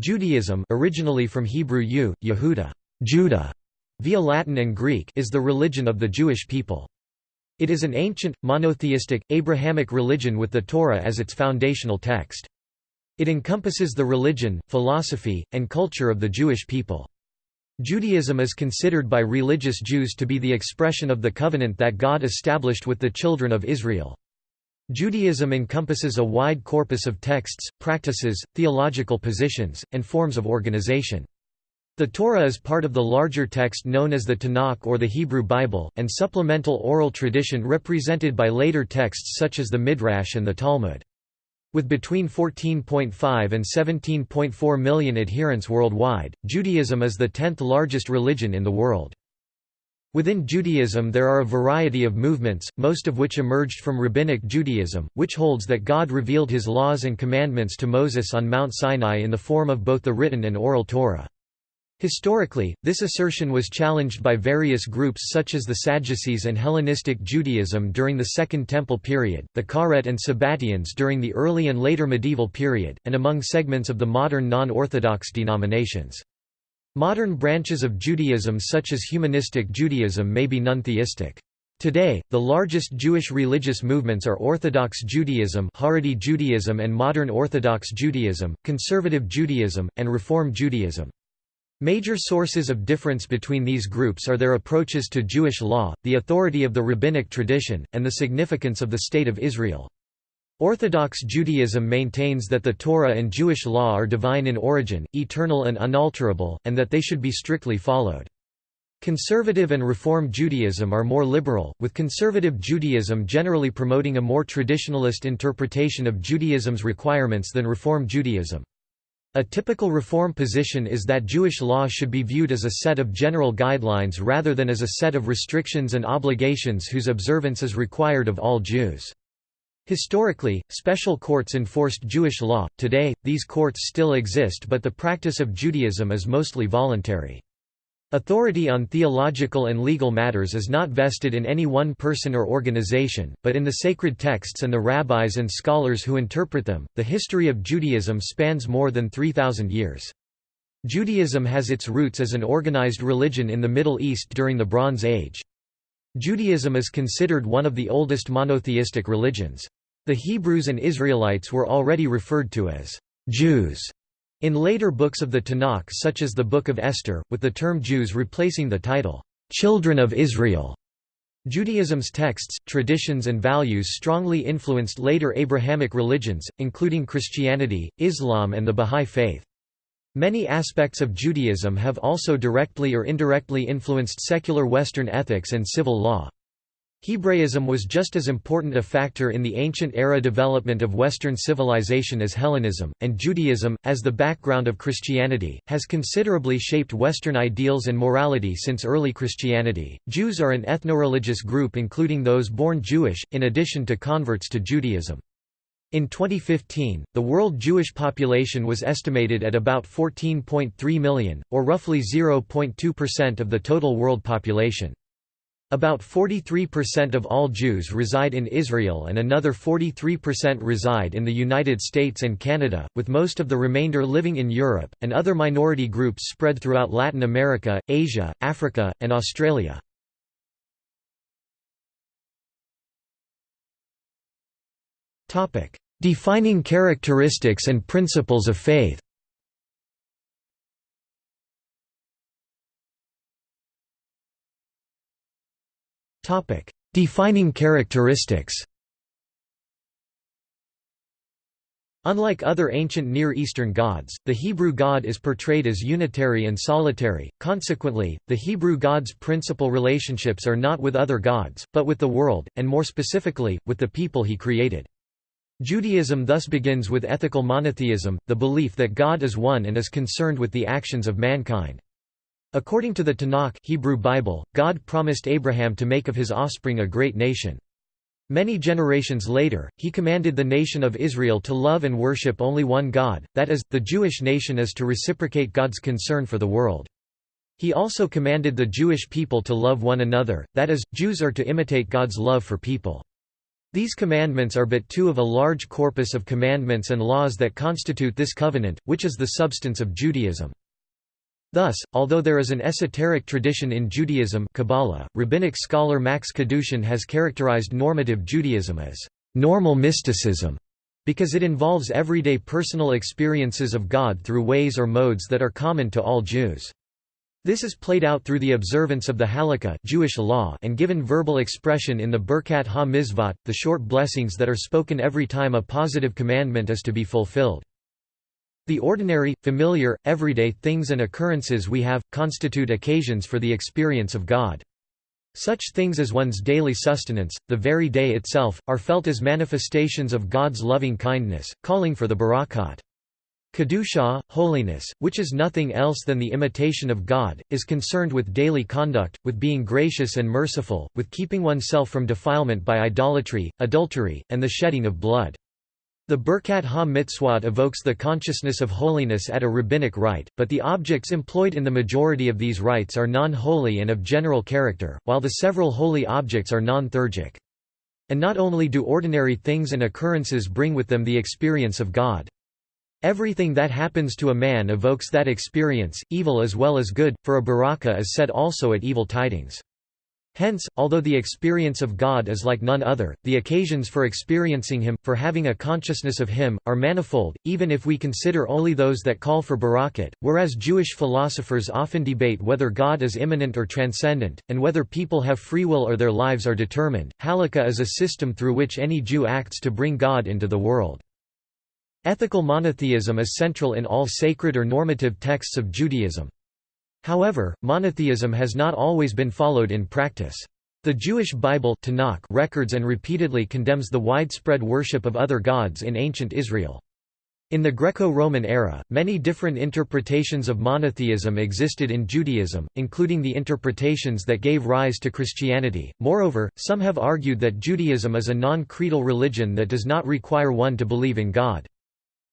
Judaism originally from Hebrew Yehuda, Judah, via Latin and Greek is the religion of the Jewish people. It is an ancient, monotheistic, Abrahamic religion with the Torah as its foundational text. It encompasses the religion, philosophy, and culture of the Jewish people. Judaism is considered by religious Jews to be the expression of the covenant that God established with the children of Israel. Judaism encompasses a wide corpus of texts, practices, theological positions, and forms of organization. The Torah is part of the larger text known as the Tanakh or the Hebrew Bible, and supplemental oral tradition represented by later texts such as the Midrash and the Talmud. With between 14.5 and 17.4 million adherents worldwide, Judaism is the tenth largest religion in the world. Within Judaism there are a variety of movements, most of which emerged from Rabbinic Judaism, which holds that God revealed his laws and commandments to Moses on Mount Sinai in the form of both the written and oral Torah. Historically, this assertion was challenged by various groups such as the Sadducees and Hellenistic Judaism during the Second Temple period, the Karaite and Sabbatians during the early and later medieval period, and among segments of the modern non-Orthodox denominations. Modern branches of Judaism such as humanistic Judaism may be non-theistic. Today, the largest Jewish religious movements are Orthodox Judaism Haredi Judaism and Modern Orthodox Judaism, Conservative Judaism, and Reform Judaism. Major sources of difference between these groups are their approaches to Jewish law, the authority of the rabbinic tradition, and the significance of the State of Israel. Orthodox Judaism maintains that the Torah and Jewish law are divine in origin, eternal and unalterable, and that they should be strictly followed. Conservative and Reform Judaism are more liberal, with Conservative Judaism generally promoting a more traditionalist interpretation of Judaism's requirements than Reform Judaism. A typical reform position is that Jewish law should be viewed as a set of general guidelines rather than as a set of restrictions and obligations whose observance is required of all Jews. Historically, special courts enforced Jewish law, today, these courts still exist but the practice of Judaism is mostly voluntary. Authority on theological and legal matters is not vested in any one person or organization, but in the sacred texts and the rabbis and scholars who interpret them. The history of Judaism spans more than 3,000 years. Judaism has its roots as an organized religion in the Middle East during the Bronze Age. Judaism is considered one of the oldest monotheistic religions. The Hebrews and Israelites were already referred to as Jews in later books of the Tanakh such as the Book of Esther, with the term Jews replacing the title, "'Children of Israel' Judaism's texts, traditions and values strongly influenced later Abrahamic religions, including Christianity, Islam and the Bahá'í Faith. Many aspects of Judaism have also directly or indirectly influenced secular Western ethics and civil law. Hebraism was just as important a factor in the ancient era development of Western civilization as Hellenism, and Judaism, as the background of Christianity, has considerably shaped Western ideals and morality since early Christianity. Jews are an ethnoreligious group including those born Jewish, in addition to converts to Judaism. In 2015, the world Jewish population was estimated at about 14.3 million, or roughly 0.2% of the total world population. About 43% of all Jews reside in Israel and another 43% reside in the United States and Canada, with most of the remainder living in Europe, and other minority groups spread throughout Latin America, Asia, Africa, and Australia. Defining characteristics and principles of faith. Topic: Defining characteristics. Unlike other ancient Near Eastern gods, the Hebrew god is portrayed as unitary and solitary, consequently, the Hebrew god's principal relationships are not with other gods, but with the world, and more specifically, with the people he created. Judaism thus begins with ethical monotheism, the belief that God is one and is concerned with the actions of mankind. According to the Tanakh Hebrew Bible, God promised Abraham to make of his offspring a great nation. Many generations later, he commanded the nation of Israel to love and worship only one God, that is, the Jewish nation is to reciprocate God's concern for the world. He also commanded the Jewish people to love one another, that is, Jews are to imitate God's love for people. These commandments are but two of a large corpus of commandments and laws that constitute this covenant, which is the substance of Judaism. Thus, although there is an esoteric tradition in Judaism Kabbalah, rabbinic scholar Max Kadushin has characterized normative Judaism as normal mysticism because it involves everyday personal experiences of God through ways or modes that are common to all Jews. This is played out through the observance of the Halakha Jewish law and given verbal expression in the Birkat ha-Mitzvot, the short blessings that are spoken every time a positive commandment is to be fulfilled. The ordinary, familiar, everyday things and occurrences we have, constitute occasions for the experience of God. Such things as one's daily sustenance, the very day itself, are felt as manifestations of God's loving kindness, calling for the berakhot. Kedusha, holiness, which is nothing else than the imitation of God, is concerned with daily conduct, with being gracious and merciful, with keeping oneself from defilement by idolatry, adultery, and the shedding of blood. The Birkat ha-Mitzvot evokes the consciousness of holiness at a rabbinic rite, but the objects employed in the majority of these rites are non-holy and of general character, while the several holy objects are non-theurgic. And not only do ordinary things and occurrences bring with them the experience of God. Everything that happens to a man evokes that experience, evil as well as good, for a berakhah is said also at evil tidings. Hence, although the experience of God is like none other, the occasions for experiencing Him, for having a consciousness of Him, are manifold, even if we consider only those that call for berakhot, whereas Jewish philosophers often debate whether God is immanent or transcendent, and whether people have free will or their lives are determined. Halakha is a system through which any Jew acts to bring God into the world. Ethical monotheism is central in all sacred or normative texts of Judaism. However, monotheism has not always been followed in practice. The Jewish Bible Tanakh records and repeatedly condemns the widespread worship of other gods in ancient Israel. In the Greco-Roman era, many different interpretations of monotheism existed in Judaism, including the interpretations that gave rise to Christianity. Moreover, some have argued that Judaism is a non-creedal religion that does not require one to believe in God.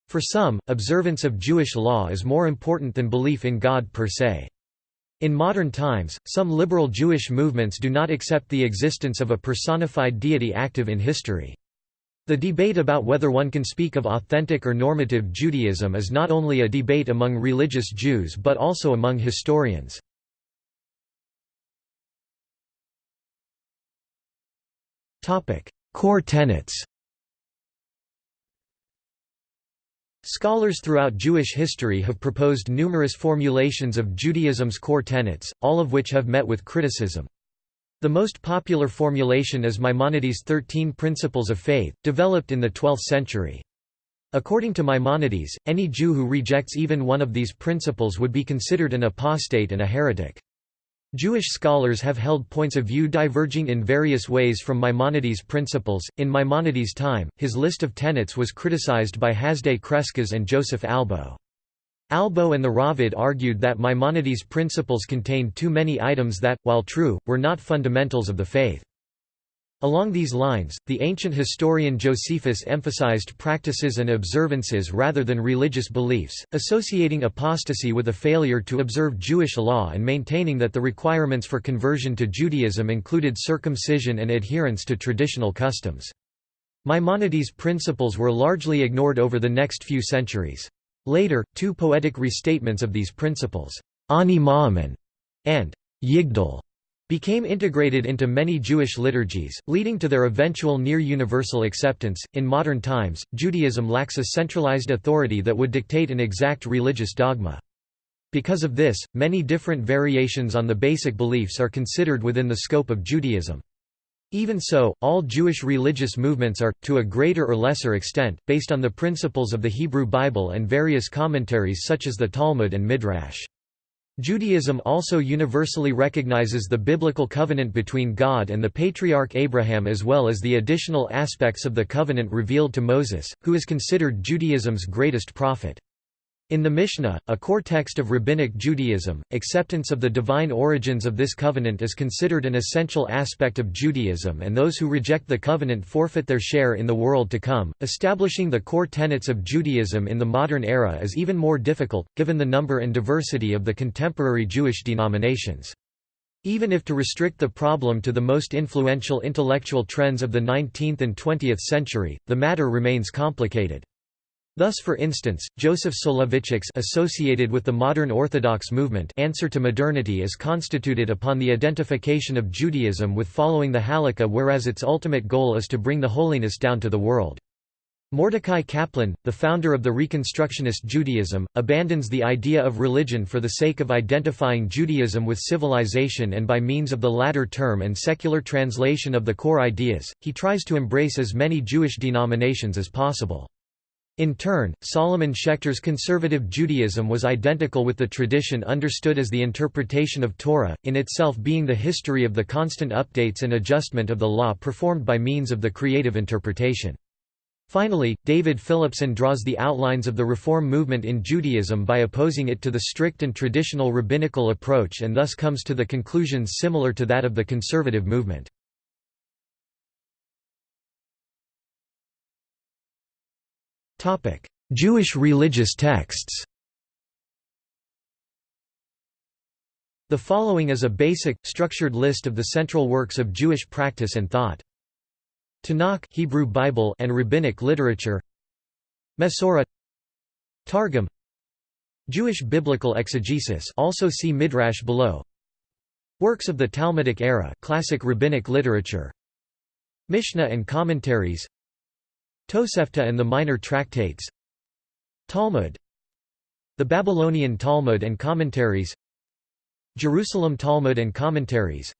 For some, observance of Jewish law is more important than belief in God per se. In modern times, some liberal Jewish movements do not accept the existence of a personified deity active in history. The debate about whether one can speak of authentic or normative Judaism is not only a debate among religious Jews but also among historians. Core tenets Scholars throughout Jewish history have proposed numerous formulations of Judaism's core tenets, all of which have met with criticism. The most popular formulation is Maimonides' Thirteen Principles of Faith, developed in the 12th century. According to Maimonides, any Jew who rejects even one of these principles would be considered an apostate and a heretic. Jewish scholars have held points of view diverging in various ways from Maimonides' principles. In Maimonides' time, his list of tenets was criticized by Hasdai Crescas and Joseph Albo. Albo and the Raavad argued that Maimonides' principles contained too many items that, while true, were not fundamentals of the faith. Along these lines, the ancient historian Josephus emphasized practices and observances rather than religious beliefs, associating apostasy with a failure to observe Jewish law and maintaining that the requirements for conversion to Judaism included circumcision and adherence to traditional customs. Maimonides' principles were largely ignored over the next few centuries. Later, two poetic restatements of these principles, Ani Ma'amin and Yigdal, became integrated into many Jewish liturgies, leading to their eventual near universal acceptance. In modern times, Judaism lacks a centralized authority that would dictate an exact religious dogma. Because of this, many different variations on the basic beliefs are considered within the scope of Judaism. Even so, all Jewish religious movements are, to a greater or lesser extent, based on the principles of the Hebrew Bible and various commentaries such as the Talmud and Midrash. Judaism also universally recognizes the biblical covenant between God and the patriarch Abraham as well as the additional aspects of the covenant revealed to Moses, who is considered Judaism's greatest prophet. In the Mishnah, a core text of Rabbinic Judaism, acceptance of the divine origins of this covenant is considered an essential aspect of Judaism and those who reject the covenant forfeit their share in the world to come. Establishing the core tenets of Judaism in the modern era is even more difficult, given the number and diversity of the contemporary Jewish denominations. Even if to restrict the problem to the most influential intellectual trends of the 19th and 20th century, the matter remains complicated. Thus for instance, Joseph Soloveitchik's associated with the modern Orthodox movement answer to modernity is constituted upon the identification of Judaism with following the Halakha whereas its ultimate goal is to bring the holiness down to the world. Mordecai Kaplan, the founder of the Reconstructionist Judaism, abandons the idea of religion for the sake of identifying Judaism with civilization and by means of the latter term and secular translation of the core ideas, he tries to embrace as many Jewish denominations as possible. In turn, Solomon Schechter's conservative Judaism was identical with the tradition understood as the interpretation of Torah, in itself being the history of the constant updates and adjustment of the law performed by means of the creative interpretation. Finally, David Philipson draws the outlines of the Reform movement in Judaism by opposing it to the strict and traditional rabbinical approach and thus comes to the conclusions similar to that of the conservative movement. Jewish religious texts. The following is a basic, structured list of the central works of Jewish practice and thought. Tanakh Hebrew Bible and rabbinic literature. Mesorah. Targum. Jewish biblical exegesis also see Midrash below. Works of the Talmudic era classic rabbinic literature. Mishnah and commentaries Tosefta and the minor tractates. Talmud. The Babylonian Talmud and commentaries. Jerusalem Talmud and commentaries.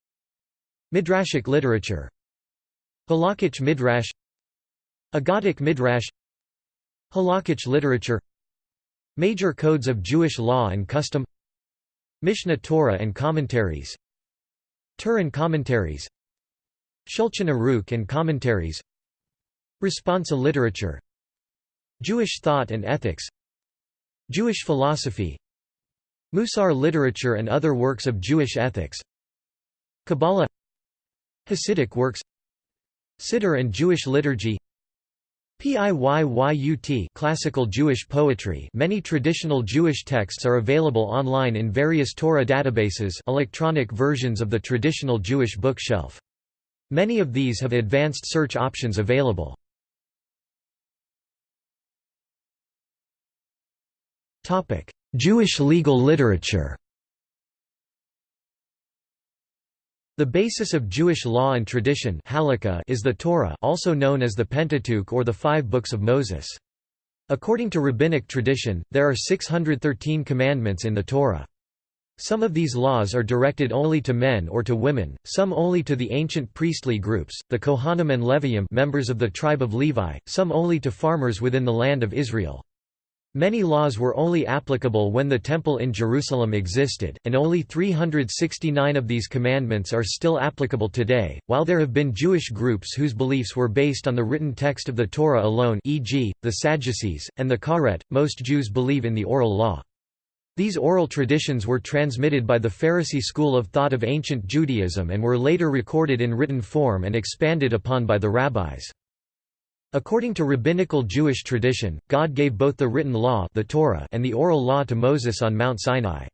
Midrashic literature. Halakhic Midrash. Agadic Midrash. Halakhic literature. Major codes of Jewish law and custom. Mishneh Torah and commentaries. Tur and commentaries. Shulchan Aruch and commentaries Responsa literature. Jewish thought and ethics. Jewish philosophy. Musar literature and other works of Jewish ethics. Kabbalah. Hasidic works. Siddur and Jewish liturgy. Piyyut classical Jewish poetry. Many traditional Jewish texts are available online in various Torah databases electronic versions of the traditional Jewish bookshelf. Many of these have advanced search options available. Jewish legal literature The basis of Jewish law and tradition is the Torah also known as the Pentateuch or the Five Books of Moses. According to rabbinic tradition, there are 613 commandments in the Torah. Some of these laws are directed only to men or to women, some only to the ancient priestly groups, the Kohanim and Leviim members of the tribe of Levi, some only to farmers within the land of Israel. Many laws were only applicable when the Temple in Jerusalem existed, and only 369 of these commandments are still applicable today, while there have been Jewish groups whose beliefs were based on the written text of the Torah alone e.g., the Sadducees, and the Karaites. Most Jews believe in the oral law. These oral traditions were transmitted by the Pharisee school of thought of ancient Judaism and were later recorded in written form and expanded upon by the rabbis. According to rabbinical Jewish tradition, God gave both the written law the Torah and the oral law to Moses on Mount Sinai.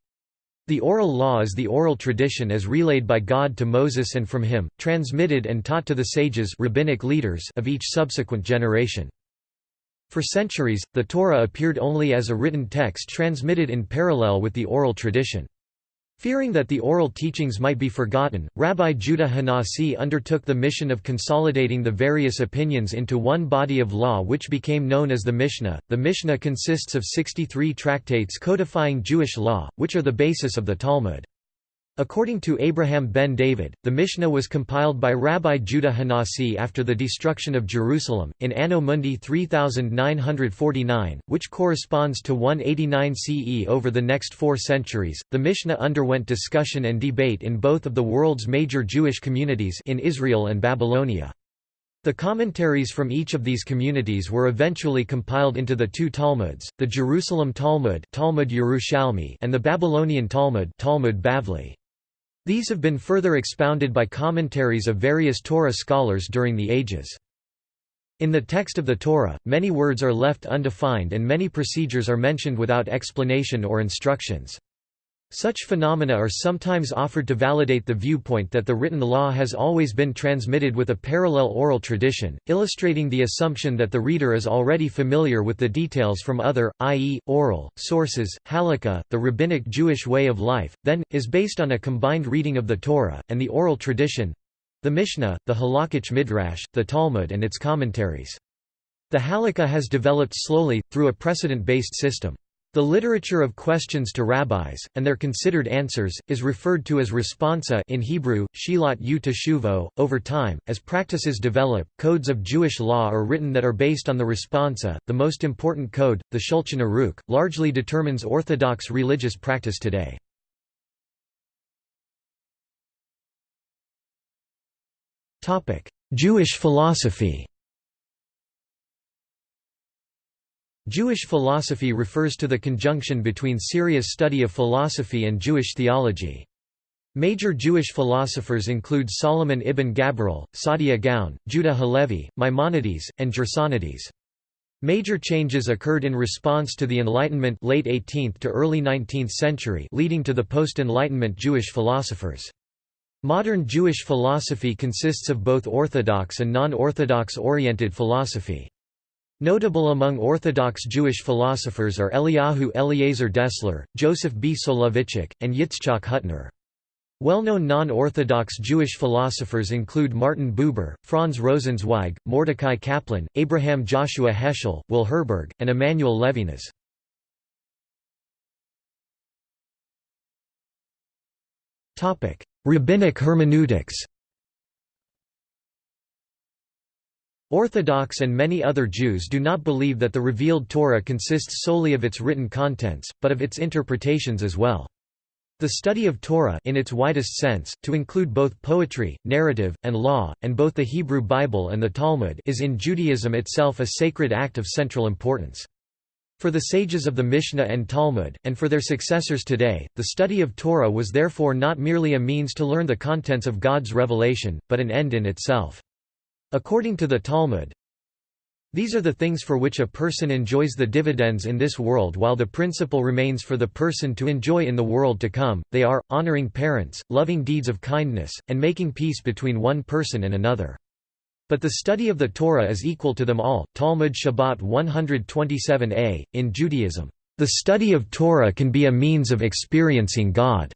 The oral law is the oral tradition as relayed by God to Moses and from him, transmitted and taught to the sages rabbinic leaders of each subsequent generation. For centuries, the Torah appeared only as a written text transmitted in parallel with the oral tradition. Fearing that the oral teachings might be forgotten, Rabbi Judah Hanasi undertook the mission of consolidating the various opinions into one body of law which became known as the Mishnah. The Mishnah consists of 63 tractates codifying Jewish law, which are the basis of the Talmud. According to Abraham ben David, the Mishnah was compiled by Rabbi Judah Hanasi after the destruction of Jerusalem, in Anno Mundi 3949, which corresponds to 189 CE. Over the next four centuries, the Mishnah underwent discussion and debate in both of the world's major Jewish communities in Israel and Babylonia. The commentaries from each of these communities were eventually compiled into the two Talmuds, the Jerusalem Talmud, Talmud Yerushalmi, and the Babylonian Talmud, Talmud Bavli. These have been further expounded by commentaries of various Torah scholars during the ages. In the text of the Torah, many words are left undefined and many procedures are mentioned without explanation or instructions. Such phenomena are sometimes offered to validate the viewpoint that the written law has always been transmitted with a parallel oral tradition, illustrating the assumption that the reader is already familiar with the details from other, i.e., oral, sources. Halakha, the rabbinic Jewish way of life, then, is based on a combined reading of the Torah, and the oral tradition the Mishnah, the Halakhic Midrash, the Talmud and its commentaries. The Halakha has developed slowly, through a precedent-based system. The literature of questions to rabbis, and their considered answers, is referred to as responsa in Hebrew, she'elot u-teshuvot. Over time, as practices develop, codes of Jewish law are written that are based on the responsa. The most important code, the Shulchan Aruch, largely determines Orthodox religious practice today. Jewish philosophy Jewish philosophy refers to the conjunction between serious study of philosophy and Jewish theology. Major Jewish philosophers include Solomon ibn Gabirol, Saadia Gaon, Judah Halevi, Maimonides, and Gersonides. Major changes occurred in response to the Enlightenment late 18th to early 19th century leading to the post-Enlightenment Jewish philosophers. Modern Jewish philosophy consists of both Orthodox and non-Orthodox oriented philosophy. Notable among Orthodox Jewish philosophers are Eliyahu Eliezer Dessler, Joseph B. Soloveitchik, and Yitzchak Hutner. Well-known non-Orthodox Jewish philosophers include Martin Buber, Franz Rosenzweig, Mordecai Kaplan, Abraham Joshua Heschel, Will Herberg, and Emmanuel Levinas. Rabbinic hermeneutics Orthodox and many other Jews do not believe that the revealed Torah consists solely of its written contents, but of its interpretations as well. The study of Torah in its widest sense, to include both poetry, narrative, and law, and both the Hebrew Bible and the Talmud is in Judaism itself a sacred act of central importance. For the sages of the Mishnah and Talmud, and for their successors today, the study of Torah was therefore not merely a means to learn the contents of God's revelation, but an end in itself. According to the Talmud, these are the things for which a person enjoys the dividends in this world while the principle remains for the person to enjoy in the world to come, they are, honoring parents, loving deeds of kindness, and making peace between one person and another. But the study of the Torah is equal to them all. Talmud Shabbat 127a. In Judaism, the study of Torah can be a means of experiencing God.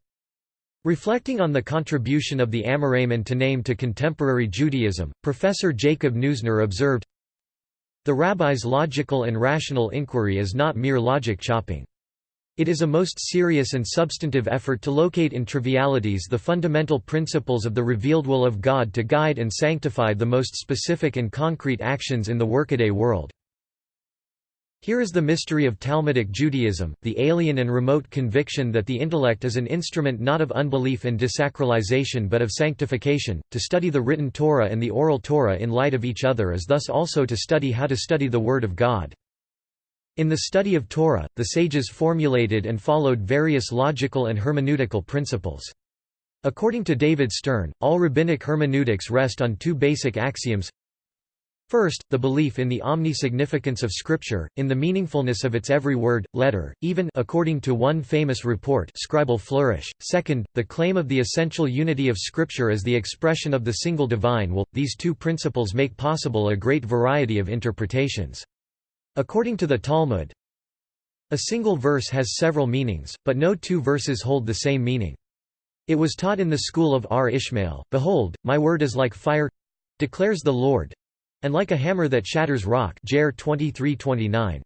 Reflecting on the contribution of the Amoraim and Tannaim to contemporary Judaism, Professor Jacob Neusner observed, The rabbi's logical and rational inquiry is not mere logic chopping. It is a most serious and substantive effort to locate in trivialities the fundamental principles of the revealed will of God to guide and sanctify the most specific and concrete actions in the workaday world. Here is the mystery of Talmudic Judaism, the alien and remote conviction that the intellect is an instrument not of unbelief and desacralization but of sanctification. To study the written Torah and the oral Torah in light of each other is thus also to study how to study the Word of God. In the study of Torah, the sages formulated and followed various logical and hermeneutical principles. According to David Stern, all rabbinic hermeneutics rest on two basic axioms First, the belief in the omni-significance of Scripture, in the meaningfulness of its every word, letter, even according to one famous report scribal flourish. Second, the claim of the essential unity of Scripture as the expression of the single divine will. These two principles make possible a great variety of interpretations. According to the Talmud, a single verse has several meanings, but no two verses hold the same meaning. It was taught in the school of R. Ishmael, Behold, my word is like fire declares the Lord, and like a hammer that shatters rock Jer 23:29.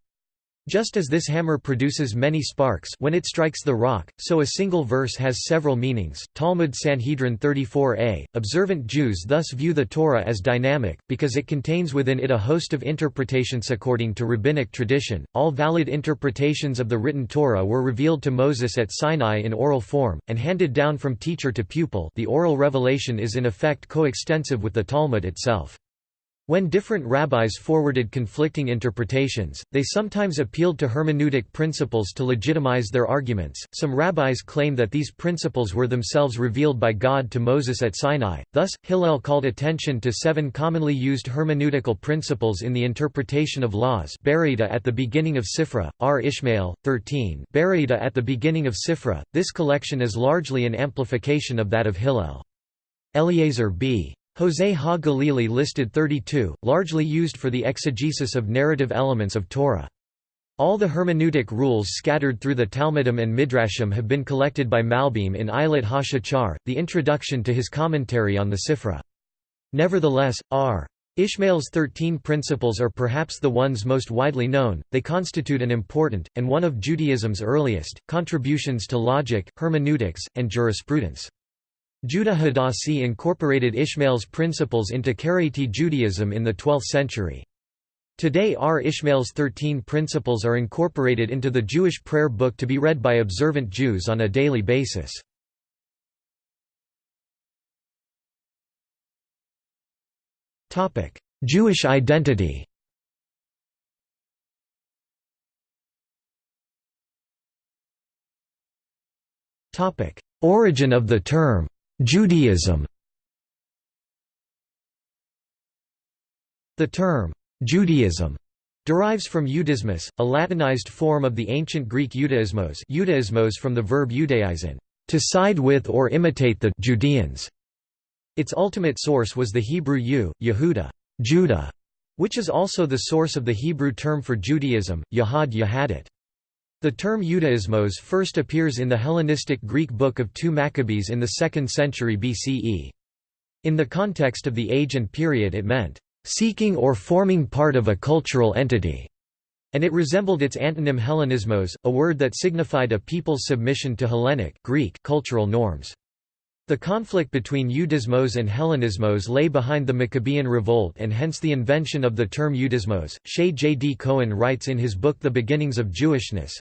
Just as this hammer produces many sparks when it strikes the rock, so a single verse has several meanings. Talmud Sanhedrin 34a. Observant Jews thus view the Torah as dynamic, because it contains within it a host of interpretations according to rabbinic tradition. All valid interpretations of the written Torah were revealed to Moses at Sinai in oral form, and handed down from teacher to pupil. The oral revelation is in effect coextensive with the Talmud itself. When different rabbis forwarded conflicting interpretations, they sometimes appealed to hermeneutic principles to legitimize their arguments. Some rabbis claim that these principles were themselves revealed by God to Moses at Sinai. Thus, Hillel called attention to seven commonly used hermeneutical principles in the interpretation of laws. Baraita at the beginning of Sifra, R. Ishmael, 13. Baraita at the beginning of Sifra. This collection is largely an amplification of that of Hillel. Eliezer b. José ha Galili listed 32, largely used for the exegesis of narrative elements of Torah. All the hermeneutic rules scattered through the Talmudim and Midrashim have been collected by Malbim in Ayelet HaShachar, the introduction to his commentary on the Sifra. Nevertheless, R. Ishmael's Thirteen Principles are perhaps the ones most widely known, they constitute an important, and one of Judaism's earliest, contributions to logic, hermeneutics, and jurisprudence. Judah Hadassi incorporated Ishmael's principles into Karaite Judaism in the 12th century. Today R. Ishmael's Thirteen Principles are incorporated into the Jewish prayer book to be read by observant Jews on a daily basis. Jewish identity Origin of the term Judaism The term, Judaism, derives from Iudaismus, a Latinized form of the ancient Greek Judaismos, Judaismos from the verb judaizen, to side with or imitate the Judeans. Its ultimate source was the Hebrew U, Yehuda, Judah, which is also the source of the Hebrew term for Judaism, Yahad Yahadit. The term Judaismos first appears in the Hellenistic Greek book of 2 Maccabees in the 2nd century BCE. In the context of the age and period it meant, "...seeking or forming part of a cultural entity", and it resembled its antonym Hellenismos, a word that signified a people's submission to Hellenic Greek cultural norms. The conflict between Ioudaismos and Hellenismos lay behind the Maccabean revolt and hence the invention of the term Ioudaismos. Shaye J. D. Cohen writes in his book The Beginnings of Jewishness,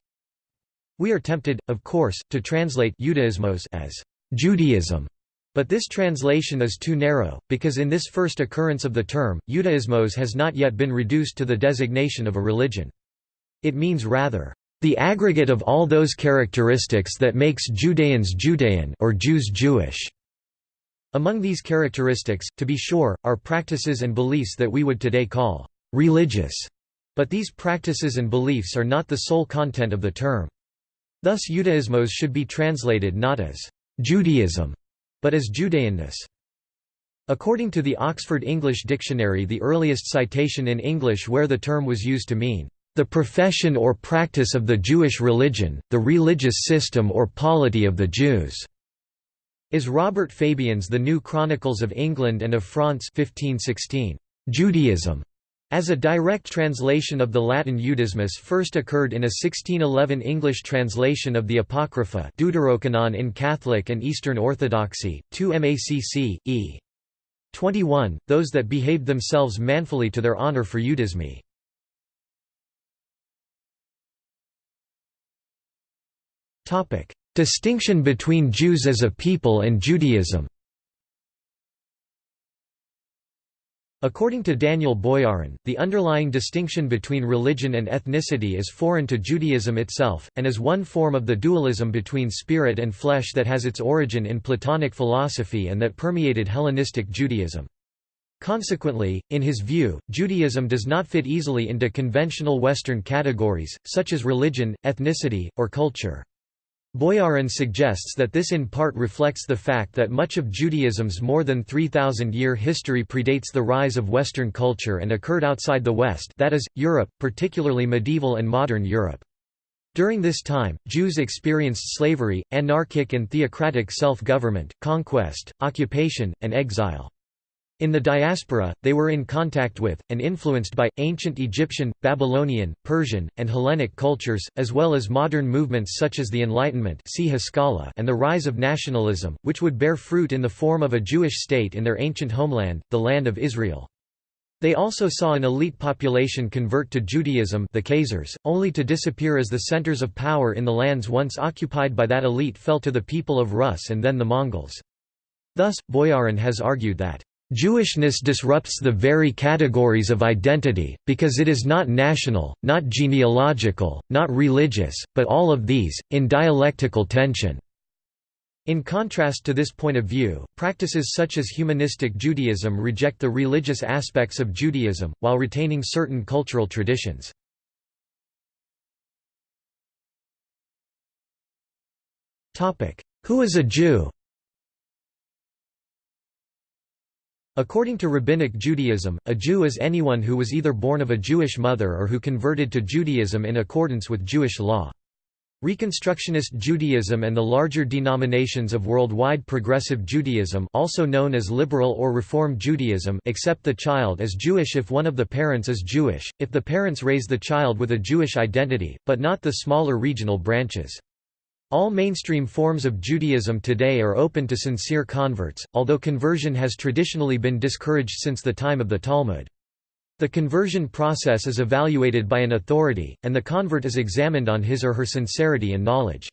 we are tempted, of course, to translate Judaismos as Judaism, but this translation is too narrow, because in this first occurrence of the term, Judaismos has not yet been reduced to the designation of a religion. It means rather, the aggregate of all those characteristics that makes Judeans Judean or Jews Jewish. Among these characteristics, to be sure, are practices and beliefs that we would today call religious, but these practices and beliefs are not the sole content of the term. Thus Judaismos should be translated not as Judaism, but as Judeanness. According to the Oxford English Dictionary the earliest citation in English where the term was used to mean, "...the profession or practice of the Jewish religion, the religious system or polity of the Jews." is Robert Fabyan's The New Chronicles of England and of France 1516. Judaism as a direct translation of the Latin Iudaismus first occurred in a 1611 English translation of the Apocrypha Deuterocanon in Catholic and Eastern Orthodoxy, 2 Macc. e. 21, those that behaved themselves manfully to their honor for Eudismi. Distinction between Jews as a people and Judaism According to Daniel Boyarin, the underlying distinction between religion and ethnicity is foreign to Judaism itself, and is one form of the dualism between spirit and flesh that has its origin in Platonic philosophy and that permeated Hellenistic Judaism. Consequently, in his view, Judaism does not fit easily into conventional Western categories, such as religion, ethnicity, or culture. Boyarin suggests that this in part reflects the fact that much of Judaism's more than 3,000-year history predates the rise of Western culture and occurred outside the West that is, Europe, particularly medieval and modern Europe. During this time, Jews experienced slavery, anarchic and theocratic self-government, conquest, occupation, and exile. In the diaspora, they were in contact with, and influenced by, ancient Egyptian, Babylonian, Persian, and Hellenic cultures, as well as modern movements such as the Enlightenment and the rise of nationalism, which would bear fruit in the form of a Jewish state in their ancient homeland, the Land of Israel. They also saw an elite population convert to Judaism the Khazars, only to disappear as the centers of power in the lands once occupied by that elite fell to the people of Rus and then the Mongols. Thus, Boyarin has argued that Jewishness disrupts the very categories of identity, because it is not national, not genealogical, not religious, but all of these, in dialectical tension. In contrast to this point of view, practices such as humanistic Judaism reject the religious aspects of Judaism, while retaining certain cultural traditions. Who is a Jew According to Rabbinic Judaism, a Jew is anyone who was either born of a Jewish mother or who converted to Judaism in accordance with Jewish law. Reconstructionist Judaism and the larger denominations of worldwide progressive Judaism also known as liberal or Reform Judaism accept the child as Jewish if one of the parents is Jewish, if the parents raise the child with a Jewish identity, but not the smaller regional branches. All mainstream forms of Judaism today are open to sincere converts, although conversion has traditionally been discouraged since the time of the Talmud. The conversion process is evaluated by an authority, and the convert is examined on his or her sincerity and knowledge.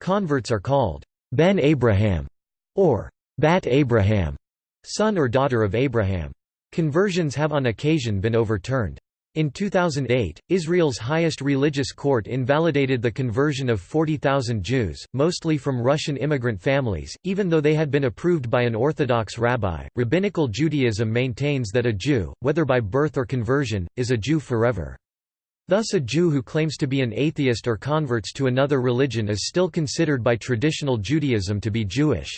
Converts are called Ben Abraham or Bat Abraham, son or daughter of Abraham. Conversions have on occasion been overturned. In 2008, Israel's highest religious court invalidated the conversion of 40,000 Jews, mostly from Russian immigrant families, even though they had been approved by an Orthodox rabbi. Rabbinical Judaism maintains that a Jew, whether by birth or conversion, is a Jew forever. Thus a Jew who claims to be an atheist or converts to another religion is still considered by traditional Judaism to be Jewish.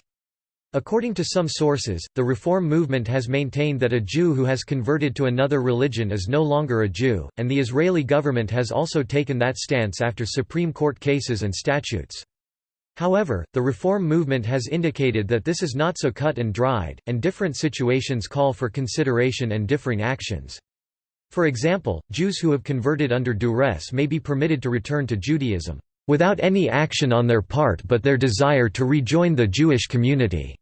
According to some sources, the Reform movement has maintained that a Jew who has converted to another religion is no longer a Jew, and the Israeli government has also taken that stance after Supreme Court cases and statutes. However, the Reform movement has indicated that this is not so cut and dried, and different situations call for consideration and differing actions. For example, Jews who have converted under duress may be permitted to return to Judaism, without any action on their part but their desire to rejoin the Jewish community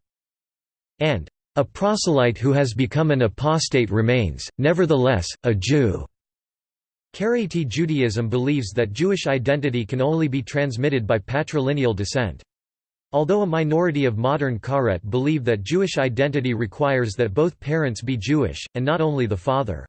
and a proselyte who has become an apostate remains, nevertheless, a Jew. Karaite Judaism believes that Jewish identity can only be transmitted by patrilineal descent. Although a minority of modern Karaites believe that Jewish identity requires that both parents be Jewish, and not only the father.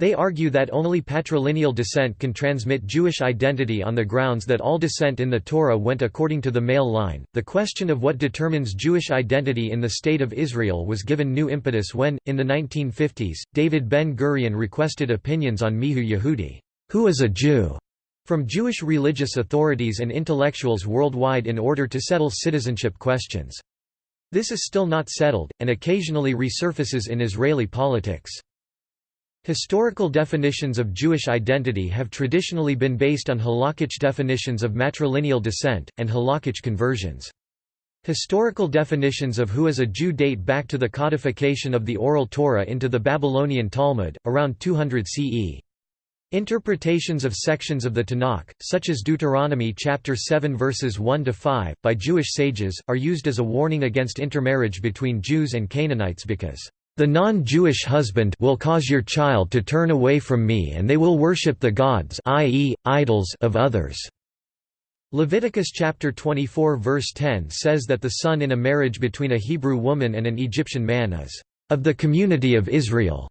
They argue that only patrilineal descent can transmit Jewish identity on the grounds that all descent in the Torah went according to the male line. The question of what determines Jewish identity in the State of Israel was given new impetus when, in the 1950s, David Ben Gurion requested opinions on Mihu Yehudi, who is a Jew, from Jewish religious authorities and intellectuals worldwide in order to settle citizenship questions. This is still not settled, and occasionally resurfaces in Israeli politics. Historical definitions of Jewish identity have traditionally been based on halakhic definitions of matrilineal descent, and halakhic conversions. Historical definitions of who is a Jew date back to the codification of the Oral Torah into the Babylonian Talmud, around 200 CE. Interpretations of sections of the Tanakh, such as Deuteronomy chapter 7 verses 1 to 5, by Jewish sages, are used as a warning against intermarriage between Jews and Canaanites because the non-Jewish husband will cause your child to turn away from me and they will worship the gods i.e., idols of others." Leviticus chapter 24 verse 10 says that the son in a marriage between a Hebrew woman and an Egyptian man is of the community of Israel.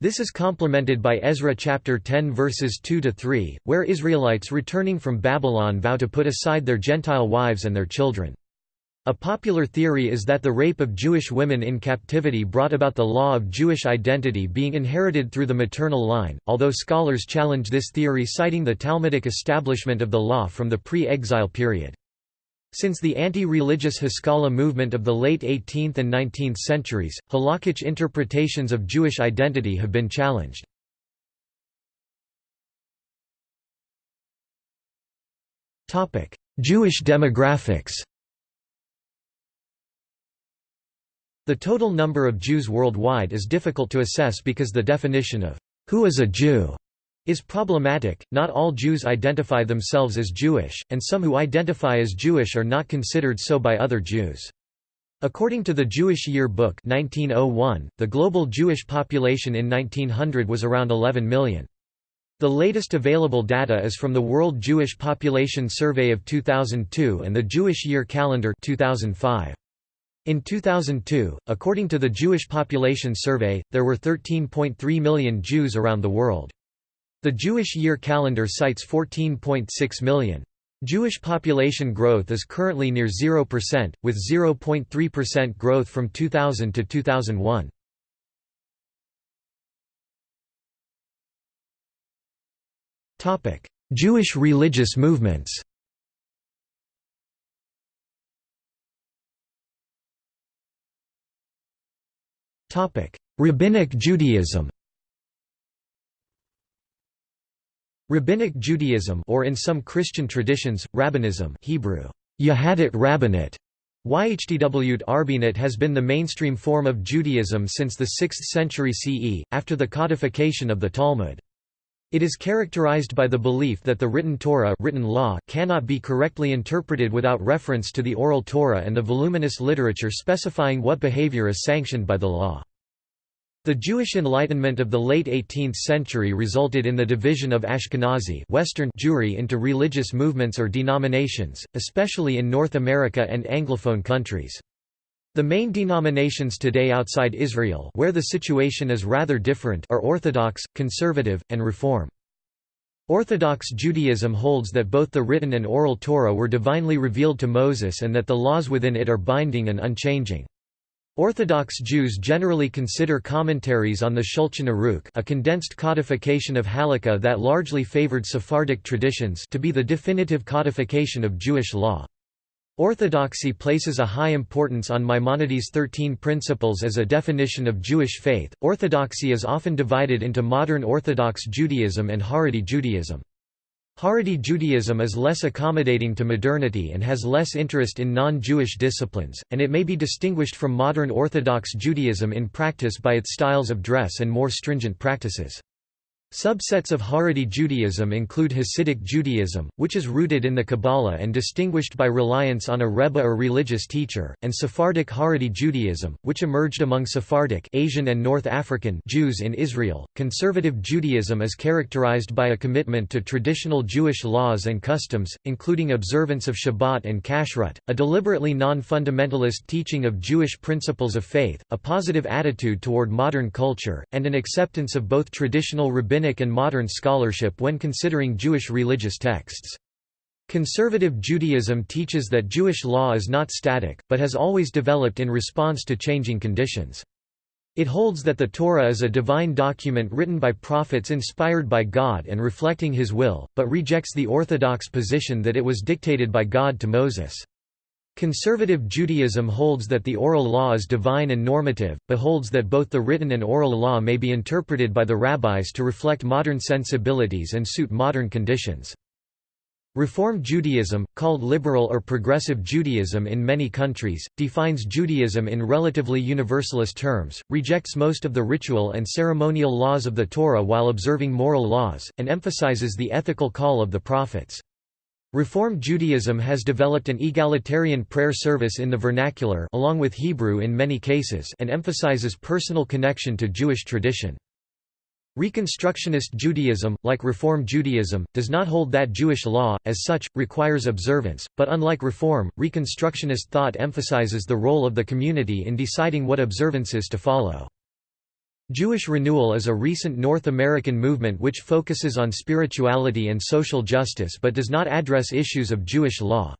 This is complemented by Ezra chapter 10 verses 2 to 3, where Israelites returning from Babylon vow to put aside their Gentile wives and their children. A popular theory is that the rape of Jewish women in captivity brought about the law of Jewish identity being inherited through the maternal line, although scholars challenge this theory citing the Talmudic establishment of the law from the pre-exile period. Since the anti-religious Haskalah movement of the late 18th and 19th centuries, halakhic interpretations of Jewish identity have been challenged. Jewish demographics The total number of Jews worldwide is difficult to assess because the definition of who is a Jew is problematic. Not all Jews identify themselves as Jewish, and some who identify as Jewish are not considered so by other Jews. According to the Jewish Year Book 1901, the global Jewish population in 1900 was around 11 million. The latest available data is from the World Jewish Population Survey of 2002 and the Jewish Year Calendar 2005. In 2002, according to the Jewish Population Survey, there were 13.3 million Jews around the world. The Jewish year calendar cites 14.6 million. Jewish population growth is currently near 0%, with 0.3% growth from 2000 to 2001. Jewish religious movements Rabbinic Judaism Rabbinic Judaism or in some Christian traditions, Rabbinism Hebrew, Yahadit Rabbinate, YHDW'd Arbinate has been the mainstream form of Judaism since the 6th century CE, after the codification of the Talmud. It is characterized by the belief that the written Torah written law cannot be correctly interpreted without reference to the oral Torah and the voluminous literature specifying what behavior is sanctioned by the law. The Jewish Enlightenment of the late 18th century resulted in the division of Ashkenazi Western Jewry into religious movements or denominations, especially in North America and Anglophone countries. The main denominations today outside Israel where the situation is rather different are Orthodox, Conservative, and Reform. Orthodox Judaism holds that both the written and oral Torah were divinely revealed to Moses and that the laws within it are binding and unchanging. Orthodox Jews generally consider commentaries on the Shulchan Aruch a condensed codification of Halakha that largely favored Sephardic traditions to be the definitive codification of Jewish law. Orthodoxy places a high importance on Maimonides' Thirteen Principles as a definition of Jewish faith. Orthodoxy is often divided into modern Orthodox Judaism and Haredi Judaism. Haredi Judaism is less accommodating to modernity and has less interest in non-Jewish disciplines, and it may be distinguished from modern Orthodox Judaism in practice by its styles of dress and more stringent practices. Subsets of Haredi Judaism include Hasidic Judaism, which is rooted in the Kabbalah and distinguished by reliance on a Rebbe or religious teacher, and Sephardic Haredi Judaism, which emerged among Sephardic Asian and North African Jews in Israel. Conservative Judaism is characterized by a commitment to traditional Jewish laws and customs, including observance of Shabbat and Kashrut, a deliberately non-fundamentalist teaching of Jewish principles of faith, a positive attitude toward modern culture, and an acceptance of both traditional rabbinic rabbinic and modern scholarship when considering Jewish religious texts. Conservative Judaism teaches that Jewish law is not static, but has always developed in response to changing conditions. It holds that the Torah is a divine document written by prophets inspired by God and reflecting His will, but rejects the orthodox position that it was dictated by God to Moses. Conservative Judaism holds that the oral law is divine and normative, but holds that both the written and oral law may be interpreted by the rabbis to reflect modern sensibilities and suit modern conditions. Reform Judaism, called liberal or progressive Judaism in many countries, defines Judaism in relatively universalist terms, rejects most of the ritual and ceremonial laws of the Torah while observing moral laws, and emphasizes the ethical call of the prophets. Reform Judaism has developed an egalitarian prayer service in the vernacular along with Hebrew in many cases and emphasizes personal connection to Jewish tradition. Reconstructionist Judaism, like Reform Judaism, does not hold that Jewish law, as such, requires observance, but unlike Reform, Reconstructionist thought emphasizes the role of the community in deciding what observances to follow. Jewish Renewal is a recent North American movement which focuses on spirituality and social justice but does not address issues of Jewish law.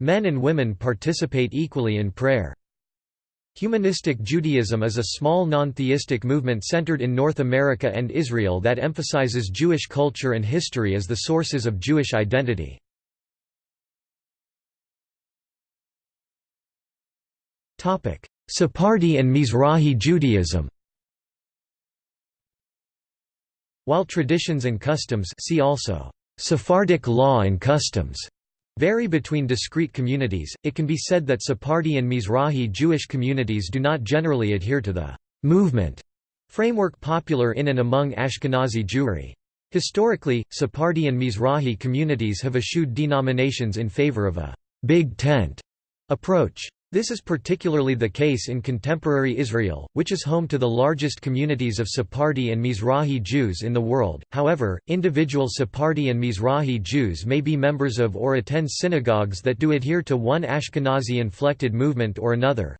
Men and women participate equally in prayer. Humanistic Judaism is a small non-theistic movement centered in North America and Israel that emphasizes Jewish culture and history as the sources of Jewish identity. Sephardi and Mizrahi Judaism While traditions and customs see also Sephardic law and customs vary between discrete communities, it can be said that Sephardi and Mizrahi Jewish communities do not generally adhere to the movement framework popular in and among Ashkenazi Jewry. Historically, Sephardi and Mizrahi communities have eschewed denominations in favor of a big tent approach. This is particularly the case in contemporary Israel, which is home to the largest communities of Sephardi and Mizrahi Jews in the world. However, individual Sephardi and Mizrahi Jews may be members of or attend synagogues that do adhere to one Ashkenazi inflected movement or another.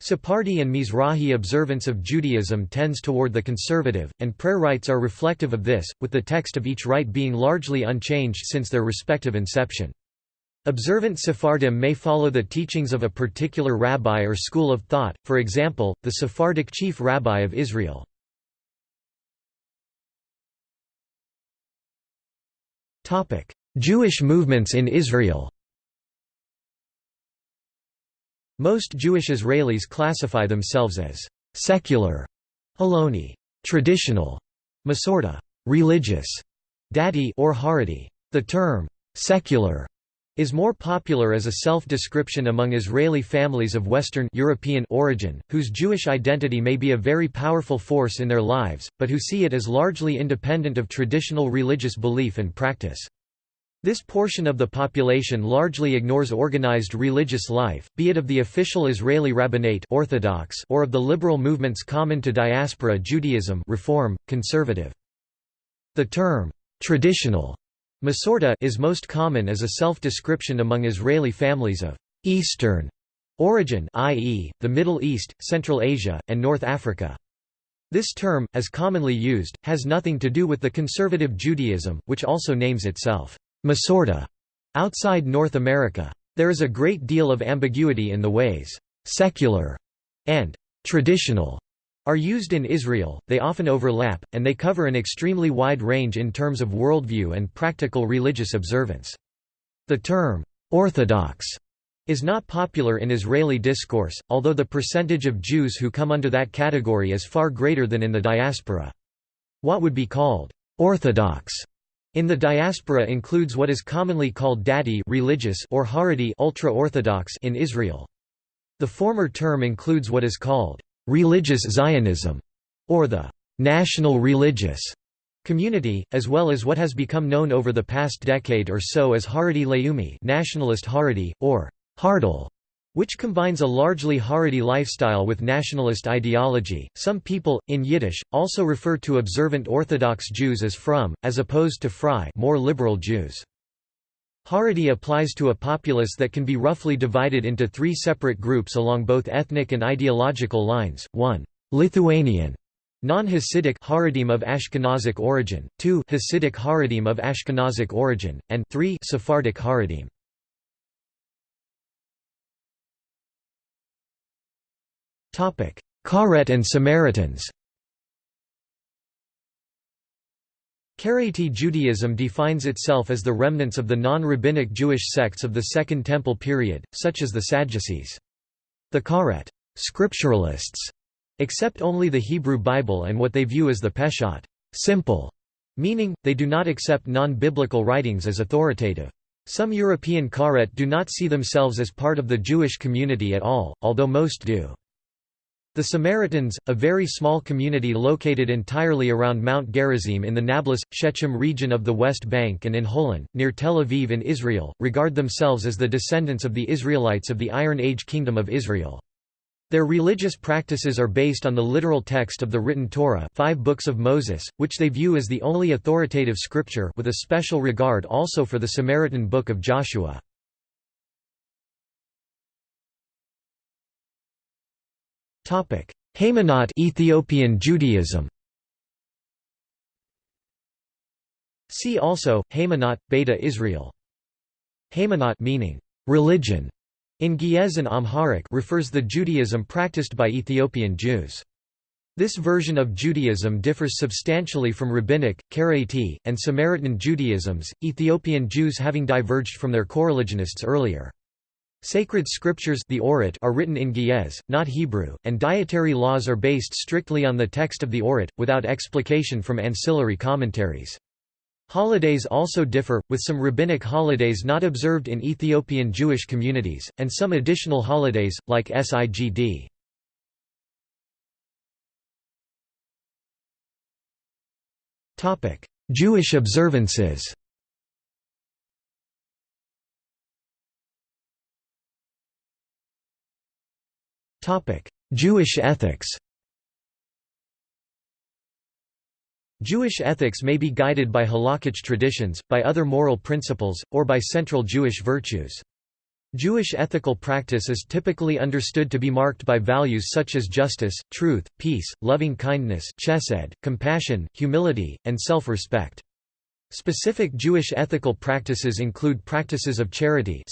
Sephardi and Mizrahi observance of Judaism tends toward the conservative, and prayer rites are reflective of this, with the text of each rite being largely unchanged since their respective inception. Observant Sephardim may follow the teachings of a particular rabbi or school of thought, for example, the Sephardic chief rabbi of Israel. Jewish movements in Israel Most Jewish Israelis classify themselves as secular, Hiloni, traditional, Masorti, religious, Dati or Haredi. The term secular is more popular as a self-description among Israeli families of Western European origin, whose Jewish identity may be a very powerful force in their lives, but who see it as largely independent of traditional religious belief and practice. This portion of the population largely ignores organized religious life, be it of the official Israeli rabbinate Orthodox or of the liberal movements common to diaspora Judaism Reform, conservative. The term, traditional Masorti is most common as a self-description among Israeli families of Eastern origin i.e., the Middle East, Central Asia, and North Africa. This term, as commonly used, has nothing to do with the conservative Judaism, which also names itself Masorti outside North America. There is a great deal of ambiguity in the ways secular and traditional are used in Israel, they often overlap, and they cover an extremely wide range in terms of worldview and practical religious observance. The term, "'Orthodox' is not popular in Israeli discourse, although the percentage of Jews who come under that category is far greater than in the diaspora. What would be called, "'Orthodox' In the diaspora includes what is commonly called Dati religious or Haredi ultra-Orthodox in Israel. The former term includes what is called religious Zionism or the national religious community, as well as what has become known over the past decade or so as Haredi Leumi nationalist Haredi, or Hardal which combines a largely Haredi lifestyle with nationalist ideology. Some people, in Yiddish, also refer to observant Orthodox Jews as frum, as opposed to frei more liberal Jews. Haredi applies to a populace that can be roughly divided into three separate groups along both ethnic and ideological lines, 1. Lithuanian Non-Hasidic Haredim of Ashkenazic origin, 2 Hasidic Haredim of Ashkenazic origin, and 3 Sephardic Haredim. Karaites and Samaritans Karaite Judaism defines itself as the remnants of the non-rabbinic Jewish sects of the Second Temple period, such as the Sadducees. The Karaite scripturalists accept only the Hebrew Bible and what they view as the Peshat simple, meaning, they do not accept non-biblical writings as authoritative. Some European Karaites do not see themselves as part of the Jewish community at all, although most do. The Samaritans, a very small community located entirely around Mount Gerizim in the Nablus, Shechem region of the West Bank and in Holon, near Tel Aviv in Israel, regard themselves as the descendants of the Israelites of the Iron Age Kingdom of Israel. Their religious practices are based on the literal text of the written Torah five books of Moses, which they view as the only authoritative scripture with a special regard also for the Samaritan book of Joshua. Topic: Haymanot Ethiopian Judaism. See also Haymanot Beta Israel. Haymanot meaning religion in Ge'ez and Amharic refers the Judaism practiced by Ethiopian Jews. This version of Judaism differs substantially from Rabbinic, Karaite, and Samaritan Judaisms, Ethiopian Jews having diverged from their coreligionists earlier. Sacred scriptures the Orit are written in Ge'ez, not Hebrew, and dietary laws are based strictly on the text of the Orit, without explication from ancillary commentaries. Holidays also differ, with some rabbinic holidays not observed in Ethiopian Jewish communities, and some additional holidays, like Sigd. Jewish observances Jewish ethics Jewish ethics may be guided by halakhic traditions, by other moral principles, or by central Jewish virtues. Jewish ethical practice is typically understood to be marked by values such as justice, truth, peace, loving-kindness compassion, humility, and self-respect. Specific Jewish ethical practices include practices of charity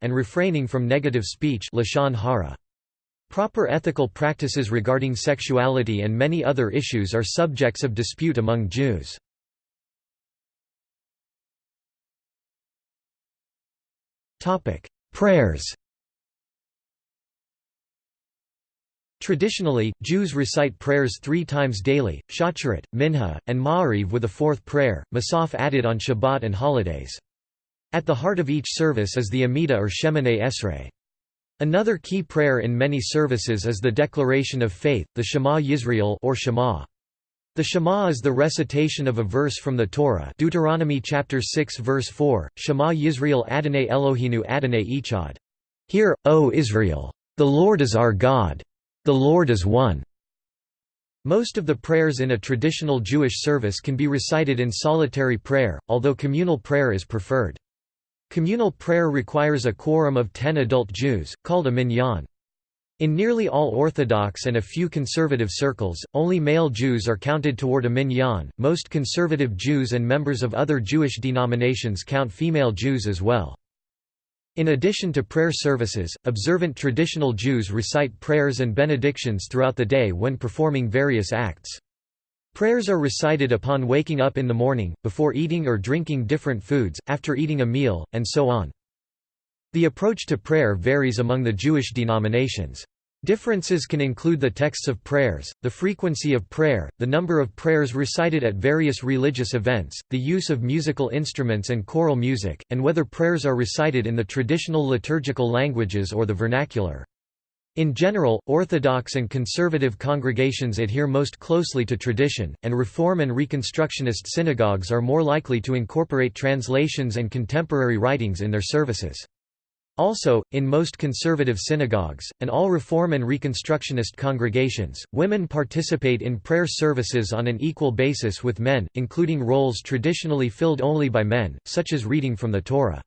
and refraining from negative speech lashon hara. Proper ethical practices regarding sexuality and many other issues are subjects of dispute among Jews. Prayers Traditionally, Jews recite prayers three times daily, Shacharit, Minha, and Ma'ariv with a fourth prayer, Musaf added on Shabbat and holidays. At the heart of each service is the Amidah or Shemoneh Esrei. Another key prayer in many services is the declaration of faith, the Shema Yisrael or Shema. The Shema is the recitation of a verse from the Torah Deuteronomy chapter 6 verse 4, Shema Yisrael Adonai Eloheinu Adonai Echad. Hear, O Israel! The Lord is our God! The Lord is one. Most of the prayers in a traditional Jewish service can be recited in solitary prayer, although communal prayer is preferred. Communal prayer requires a quorum of ten adult Jews, called a minyan. In nearly all Orthodox and a few conservative circles, only male Jews are counted toward a minyan. Most conservative Jews and members of other Jewish denominations count female Jews as well. In addition to prayer services, observant traditional Jews recite prayers and benedictions throughout the day when performing various acts. Prayers are recited upon waking up in the morning, before eating or drinking different foods, after eating a meal, and so on. The approach to prayer varies among the Jewish denominations. Differences can include the texts of prayers, the frequency of prayer, the number of prayers recited at various religious events, the use of musical instruments and choral music, and whether prayers are recited in the traditional liturgical languages or the vernacular. In general, Orthodox and conservative congregations adhere most closely to tradition, and Reform and Reconstructionist synagogues are more likely to incorporate translations and contemporary writings in their services. Also, in most conservative synagogues, and all Reform and Reconstructionist congregations, women participate in prayer services on an equal basis with men, including roles traditionally filled only by men, such as reading from the Torah.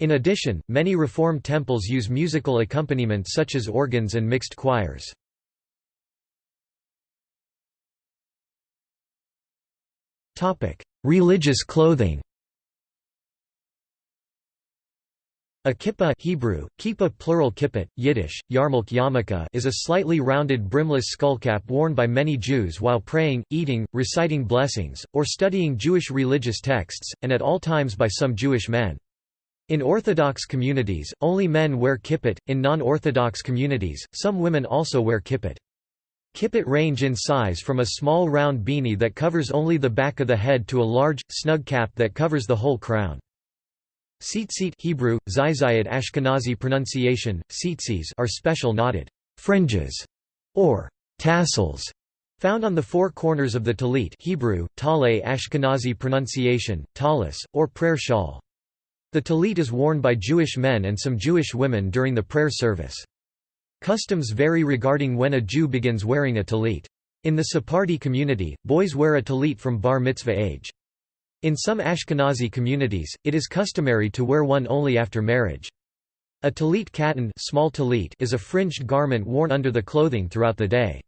In addition, many Reform temples use musical accompaniment such as organs and mixed choirs. Religious clothing A kippah Hebrew, kippah plural kippot, Yiddish, yarmulke yarmulke is a slightly rounded brimless skullcap worn by many Jews while praying, eating, reciting blessings, or studying Jewish religious texts, and at all times by some Jewish men. In Orthodox communities, only men wear kippot, in non-Orthodox communities, some women also wear kippot. Kippot range in size from a small round beanie that covers only the back of the head to a large, snug cap that covers the whole crown. Tzitzit Hebrew, Zizayat Ashkenazi pronunciation, tzitzis are special knotted fringes or tassels found on the four corners of the talit Hebrew, Tale Ashkenazi pronunciation, talis, or prayer shawl. The talit is worn by Jewish men and some Jewish women during the prayer service. Customs vary regarding when a Jew begins wearing a talit. In the Sephardi community, boys wear a talit from bar mitzvah age. In some Ashkenazi communities, it is customary to wear one only after marriage. A talit katan small talit is a fringed garment worn under the clothing throughout the day.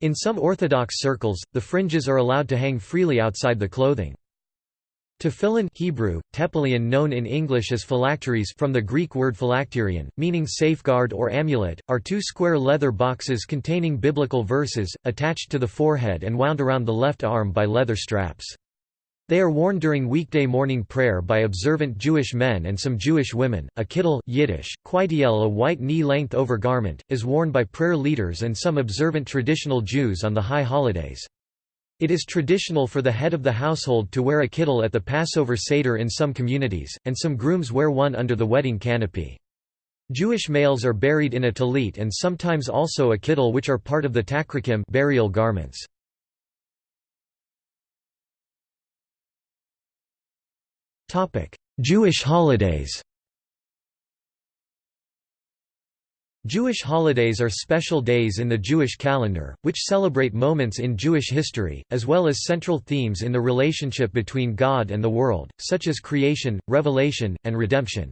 In some Orthodox circles, the fringes are allowed to hang freely outside the clothing. Tefillin Hebrew, tepelion known in English as phylacteries from the Greek word phylacterion, meaning safeguard or amulet, are two square leather boxes containing biblical verses, attached to the forehead and wound around the left arm by leather straps. They are worn during weekday morning prayer by observant Jewish men and some Jewish women. A kittel Yiddish, a white knee-length overgarment, is worn by prayer leaders and some observant traditional Jews on the high holidays. It is traditional for the head of the household to wear a kittel at the Passover Seder in some communities, and some grooms wear one under the wedding canopy. Jewish males are buried in a talit and sometimes also a kittel which are part of the tachrikim burial garments. Jewish holidays Jewish holidays are special days in the Jewish calendar, which celebrate moments in Jewish history, as well as central themes in the relationship between God and the world, such as creation, revelation, and redemption.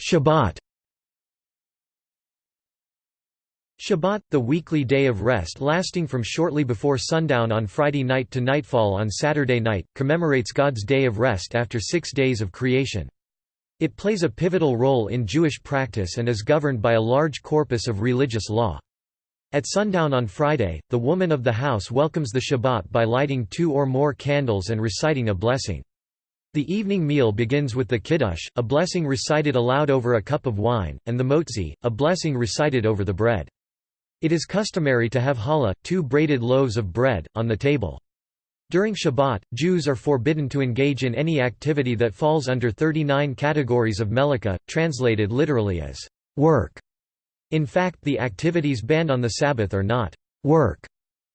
Shabbat Shabbat, the weekly day of rest lasting from shortly before sundown on Friday night to nightfall on Saturday night, commemorates God's day of rest after six days of creation. It plays a pivotal role in Jewish practice and is governed by a large corpus of religious law. At sundown on Friday, the woman of the house welcomes the Shabbat by lighting two or more candles and reciting a blessing. The evening meal begins with the Kiddush, a blessing recited aloud over a cup of wine, and the Motzi, a blessing recited over the bread. It is customary to have challah, two braided loaves of bread, on the table. During Shabbat, Jews are forbidden to engage in any activity that falls under 39 categories of melakha, translated literally as work. In fact the activities banned on the Sabbath are not work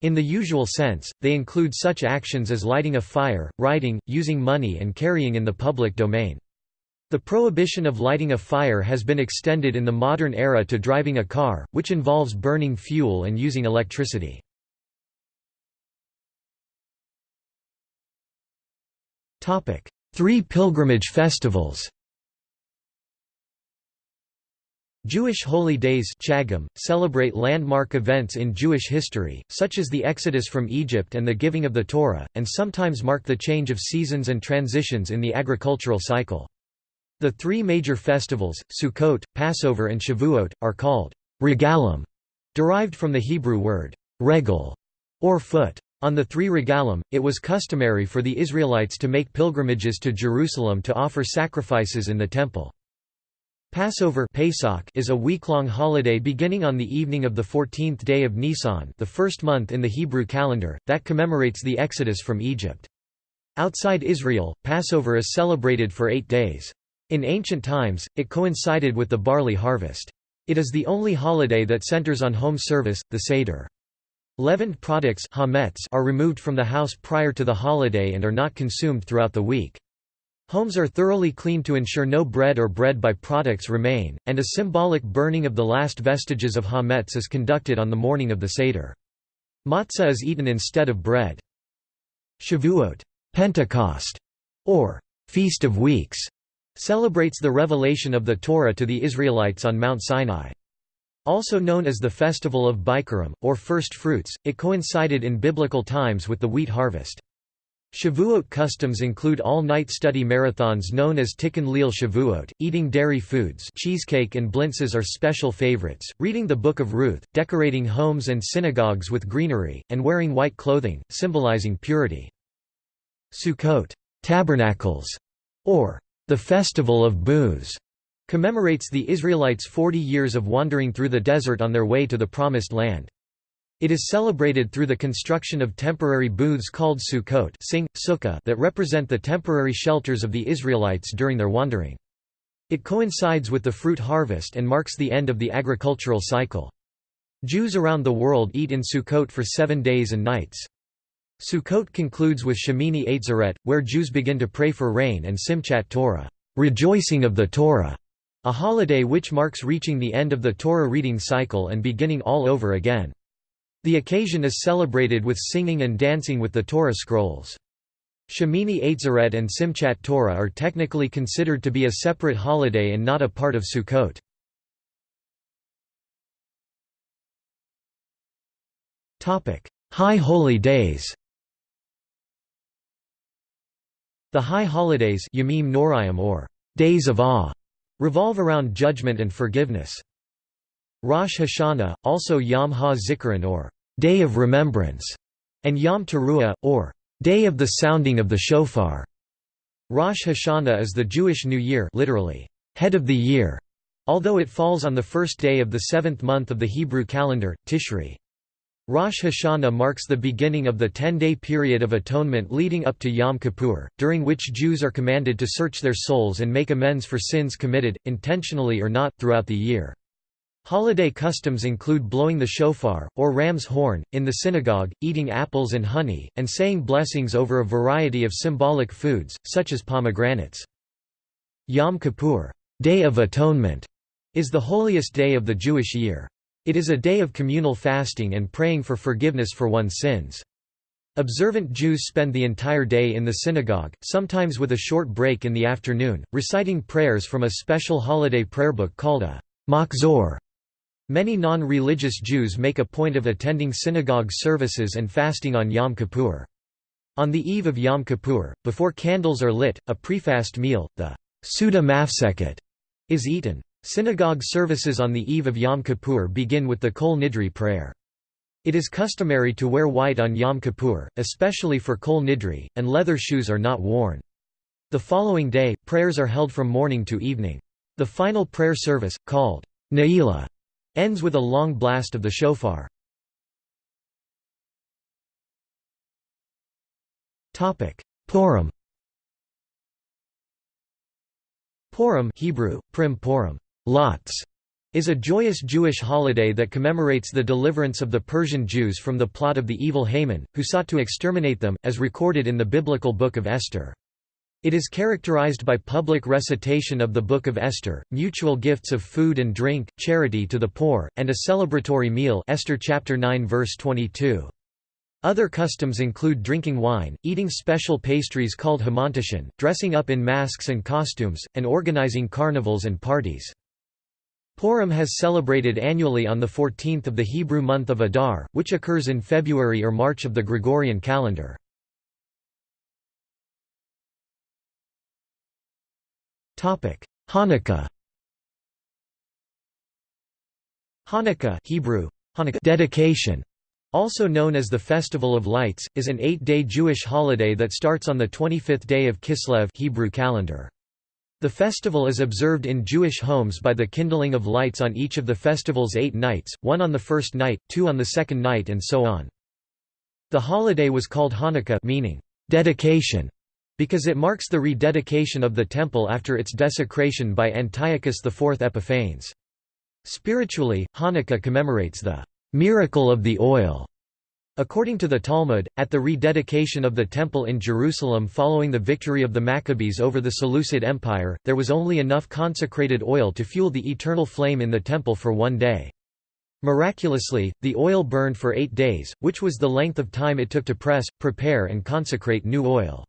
in the usual sense, they include such actions as lighting a fire, writing, using money and carrying in the public domain. The prohibition of lighting a fire has been extended in the modern era to driving a car, which involves burning fuel and using electricity. Three pilgrimage festivals Jewish holy days Chagim, celebrate landmark events in Jewish history, such as the Exodus from Egypt and the giving of the Torah, and sometimes mark the change of seasons and transitions in the agricultural cycle. The three major festivals, Sukkot, Passover and Shavuot, are called regalim, derived from the Hebrew word regel, or foot. On the three regalim, it was customary for the Israelites to make pilgrimages to Jerusalem to offer sacrifices in the temple. Passover Pesach is a week-long holiday beginning on the evening of the 14th day of Nisan the first month in the Hebrew calendar, that commemorates the Exodus from Egypt. Outside Israel, Passover is celebrated for eight days. In ancient times, it coincided with the barley harvest. It is the only holiday that centers on home service, the Seder. Leavened products are removed from the house prior to the holiday and are not consumed throughout the week. Homes are thoroughly cleaned to ensure no bread or bread by products remain, and a symbolic burning of the last vestiges of hametz is conducted on the morning of the Seder. Matzah is eaten instead of bread. Shavuot Pentecost, or Feast of Weeks, celebrates the revelation of the Torah to the Israelites on Mount Sinai. Also known as the Festival of Bikurim, or First Fruits, it coincided in biblical times with the wheat harvest. Shavuot customs include all-night study marathons known as Tikkun Leil Shavuot, eating dairy foods cheesecake and blintzes are special favorites, reading the Book of Ruth, decorating homes and synagogues with greenery, and wearing white clothing, symbolizing purity. Sukkot tabernacles", or the Festival of Booths, commemorates the Israelites' 40 years of wandering through the desert on their way to the Promised Land. It is celebrated through the construction of temporary booths called Sukkot sing, sukkah that represent the temporary shelters of the Israelites during their wandering. It coincides with the fruit harvest and marks the end of the agricultural cycle. Jews around the world eat in Sukkot for seven days and nights. Sukkot concludes with Shemini Atzeret, where Jews begin to pray for rain and Simchat Torah, rejoicing of the Torah, a holiday which marks reaching the end of the Torah reading cycle and beginning all over again. The occasion is celebrated with singing and dancing with the Torah scrolls. Shemini Atzeret and Simchat Torah are technically considered to be a separate holiday and not a part of Sukkot. High Holy Days The High Holidays Yamim Norayim or Days of Awe revolve around judgment and forgiveness. Rosh Hashanah, also Yom HaZikaron or Day of Remembrance, and Yom Teruah, or Day of the Sounding of the Shofar. Rosh Hashanah is the Jewish New Year literally, head of the year, although it falls on the first day of the seventh month of the Hebrew calendar, Tishri. Rosh Hashanah marks the beginning of the ten-day period of atonement leading up to Yom Kippur, during which Jews are commanded to search their souls and make amends for sins committed, intentionally or not, throughout the year. Holiday customs include blowing the shofar, or ram's horn, in the synagogue, eating apples and honey, and saying blessings over a variety of symbolic foods, such as pomegranates. Yom Kippur Day of Atonement", is the holiest day of the Jewish year. It is a day of communal fasting and praying for forgiveness for one's sins. Observant Jews spend the entire day in the synagogue, sometimes with a short break in the afternoon, reciting prayers from a special holiday prayer book called a machzor. Many non-religious Jews make a point of attending synagogue services and fasting on Yom Kippur. On the eve of Yom Kippur, before candles are lit, a prefast meal, the Suda Mafseket, is eaten. Synagogue services on the eve of Yom Kippur begin with the Kol Nidre prayer. It is customary to wear white on Yom Kippur, especially for Kol Nidre, and leather shoes are not worn. The following day, prayers are held from morning to evening. The final prayer service, called Ne'ilah, ends with a long blast of the shofar. Purim Purim Hebrew, Prim Purim, lots, is a joyous Jewish holiday that commemorates the deliverance of the Persian Jews from the plot of the evil Haman, who sought to exterminate them, as recorded in the biblical Book of Esther. It is characterized by public recitation of the Book of Esther, mutual gifts of food and drink, charity to the poor, and a celebratory meal Esther chapter 9 verse 22. Other customs include drinking wine, eating special pastries called hamantashen, dressing up in masks and costumes, and organizing carnivals and parties. Purim has celebrated annually on the 14th of the Hebrew month of Adar, which occurs in February or March of the Gregorian calendar. Hanukkah Hanukkah Hebrew, Hanukkah dedication, also known as the Festival of Lights, is an eight-day Jewish holiday that starts on the 25th day of Kislev Hebrew calendar. The festival is observed in Jewish homes by the kindling of lights on each of the festival's eight nights, one on the first night, two on the second night and so on. The holiday was called Hanukkah meaning, dedication, because it marks the rededication of the temple after its desecration by Antiochus IV Epiphanes. Spiritually, Hanukkah commemorates the miracle of the oil According to the Talmud, at the rededication of the Temple in Jerusalem following the victory of the Maccabees over the Seleucid Empire, there was only enough consecrated oil to fuel the eternal flame in the temple for one day. Miraculously, the oil burned for eight days, which was the length of time it took to press, prepare and consecrate new oil.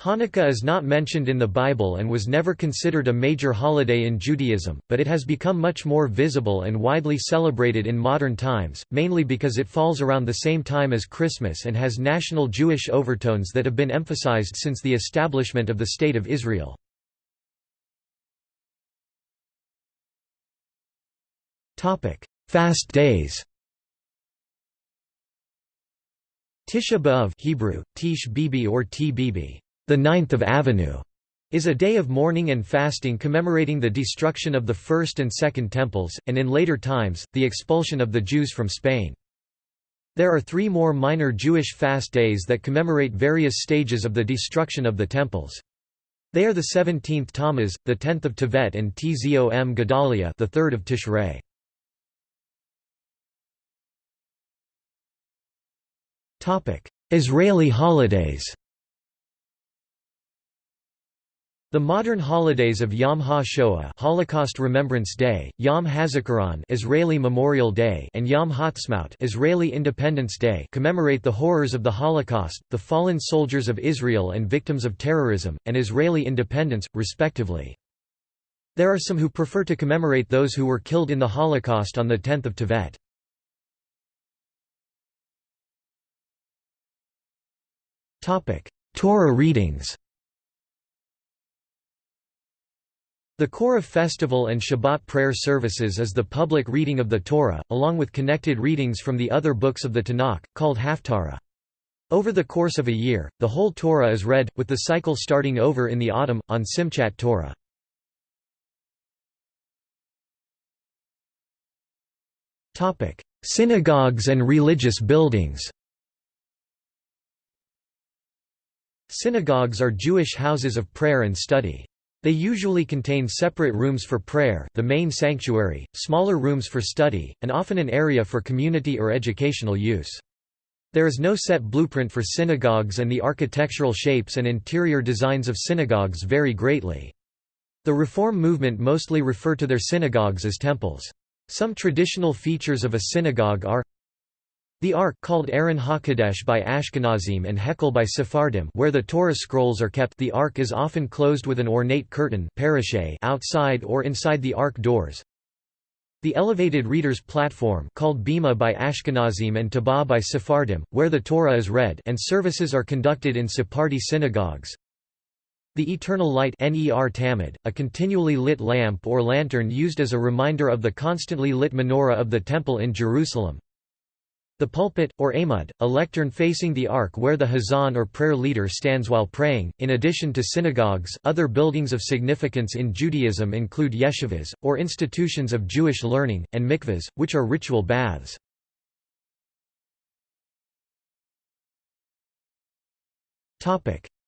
Hanukkah is not mentioned in the Bible and was never considered a major holiday in Judaism, but it has become much more visible and widely celebrated in modern times, mainly because it falls around the same time as Christmas and has national Jewish overtones that have been emphasized since the establishment of the State of Israel. Fast days Tisha B'Av Hebrew, Tish Bibi or T Bibi the Ninth of Avenue is a day of mourning and fasting commemorating the destruction of the First and Second Temples, and in later times, the expulsion of the Jews from Spain. There are three more minor Jewish fast days that commemorate various stages of the destruction of the temples. They are the 17th Tammuz, the 10th of Tevet and Tzom Gedalia the 3rd of Tishrei. Israeli holidays The modern holidays of Yom HaShoah Holocaust Remembrance Day, Yom HaZikaron Israeli Memorial Day and Yom Ha'atzmaut Israeli Independence Day commemorate the horrors of the Holocaust, the fallen soldiers of Israel and victims of terrorism, and Israeli independence, respectively. There are some who prefer to commemorate those who were killed in the Holocaust on the 10th of Tevet. Torah readings The core of festival and Shabbat prayer services is the public reading of the Torah, along with connected readings from the other books of the Tanakh, called Haftarah. Over the course of a year, the whole Torah is read, with the cycle starting over in the autumn, on Simchat Torah. Synagogues and religious buildings Synagogues are Jewish houses of prayer and study. They usually contain separate rooms for prayer, the main sanctuary, smaller rooms for study, and often an area for community or educational use. There is no set blueprint for synagogues and the architectural shapes and interior designs of synagogues vary greatly. The Reform movement mostly refer to their synagogues as temples. Some traditional features of a synagogue are The Ark called Aron HaKodesh by Ashkenazim and Hekel by Sephardim where the Torah scrolls are kept the Ark is often closed with an ornate curtain outside or inside the Ark doors. The elevated reader's platform called Bima by Ashkenazim and Tabah by Sephardim, where the Torah is read and services are conducted in Sephardi synagogues. The eternal light Ner Tamid, a continually lit lamp or lantern used as a reminder of the constantly lit menorah of the Temple in Jerusalem. The pulpit, or amud, a lectern facing the ark where the hazan or prayer leader stands while praying. In addition to synagogues, other buildings of significance in Judaism include yeshivas, or institutions of Jewish learning, and mikvahs, which are ritual baths.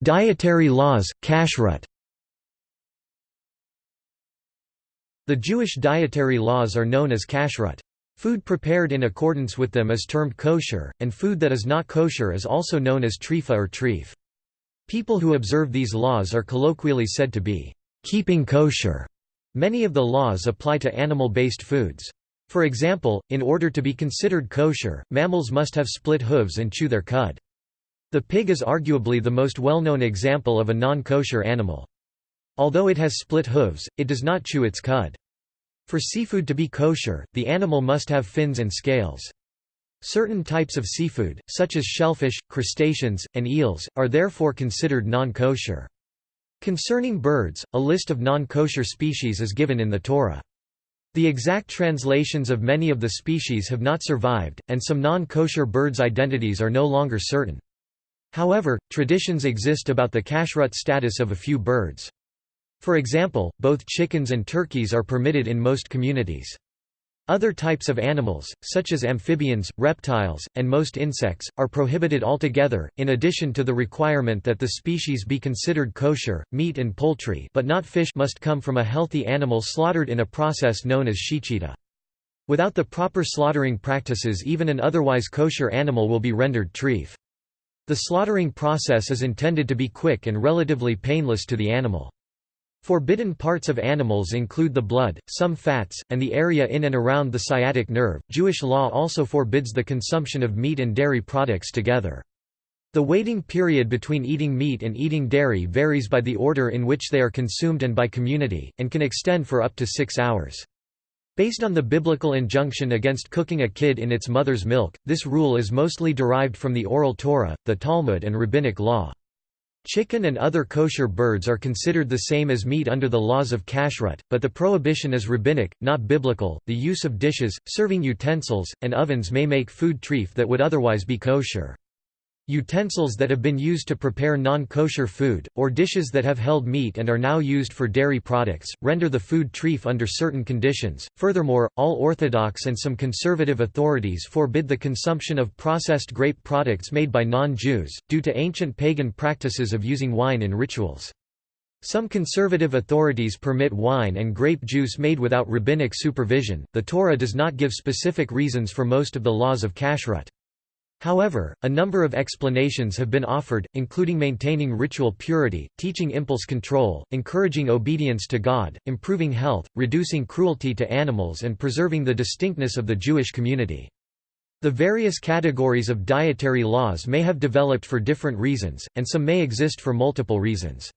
Dietary laws, kashrut The Jewish dietary laws are known as kashrut. Food prepared in accordance with them is termed kosher, and food that is not kosher is also known as trifa or treif. People who observe these laws are colloquially said to be keeping kosher. Many of the laws apply to animal-based foods. For example, in order to be considered kosher, mammals must have split hooves and chew their cud. The pig is arguably the most well-known example of a non-kosher animal. Although it has split hooves, it does not chew its cud. For seafood to be kosher, the animal must have fins and scales. Certain types of seafood, such as shellfish, crustaceans, and eels, are therefore considered non-kosher. Concerning birds, a list of non-kosher species is given in the Torah. The exact translations of many of the species have not survived, and some non-kosher birds' identities are no longer certain. However, traditions exist about the kashrut status of a few birds. For example, both chickens and turkeys are permitted in most communities. Other types of animals, such as amphibians, reptiles, and most insects, are prohibited altogether, in addition to the requirement that the species be considered kosher. Meat and poultry but not fish must come from a healthy animal slaughtered in a process known as shechita. Without the proper slaughtering practices even an otherwise kosher animal will be rendered treif. The slaughtering process is intended to be quick and relatively painless to the animal. Forbidden parts of animals include the blood, some fats, and the area in and around the sciatic nerve. Jewish law also forbids the consumption of meat and dairy products together. The waiting period between eating meat and eating dairy varies by the order in which they are consumed and by community, and can extend for up to six hours. Based on the biblical injunction against cooking a kid in its mother's milk, this rule is mostly derived from the Oral Torah, the Talmud and rabbinic law. Chicken and other kosher birds are considered the same as meat under the laws of kashrut, but the prohibition is rabbinic, not biblical. The use of dishes, serving utensils, and ovens may make food treif that would otherwise be kosher. Utensils that have been used to prepare non-kosher food, or dishes that have held meat and are now used for dairy products, render the food treif under certain conditions. Furthermore, all Orthodox and some conservative authorities forbid the consumption of processed grape products made by non-Jews, due to ancient pagan practices of using wine in rituals. Some conservative authorities permit wine and grape juice made without rabbinic supervision. The Torah does not give specific reasons for most of the laws of kashrut. However, a number of explanations have been offered, including maintaining ritual purity, teaching impulse control, encouraging obedience to God, improving health, reducing cruelty to animals and preserving the distinctness of the Jewish community. The various categories of dietary laws may have developed for different reasons, and some may exist for multiple reasons.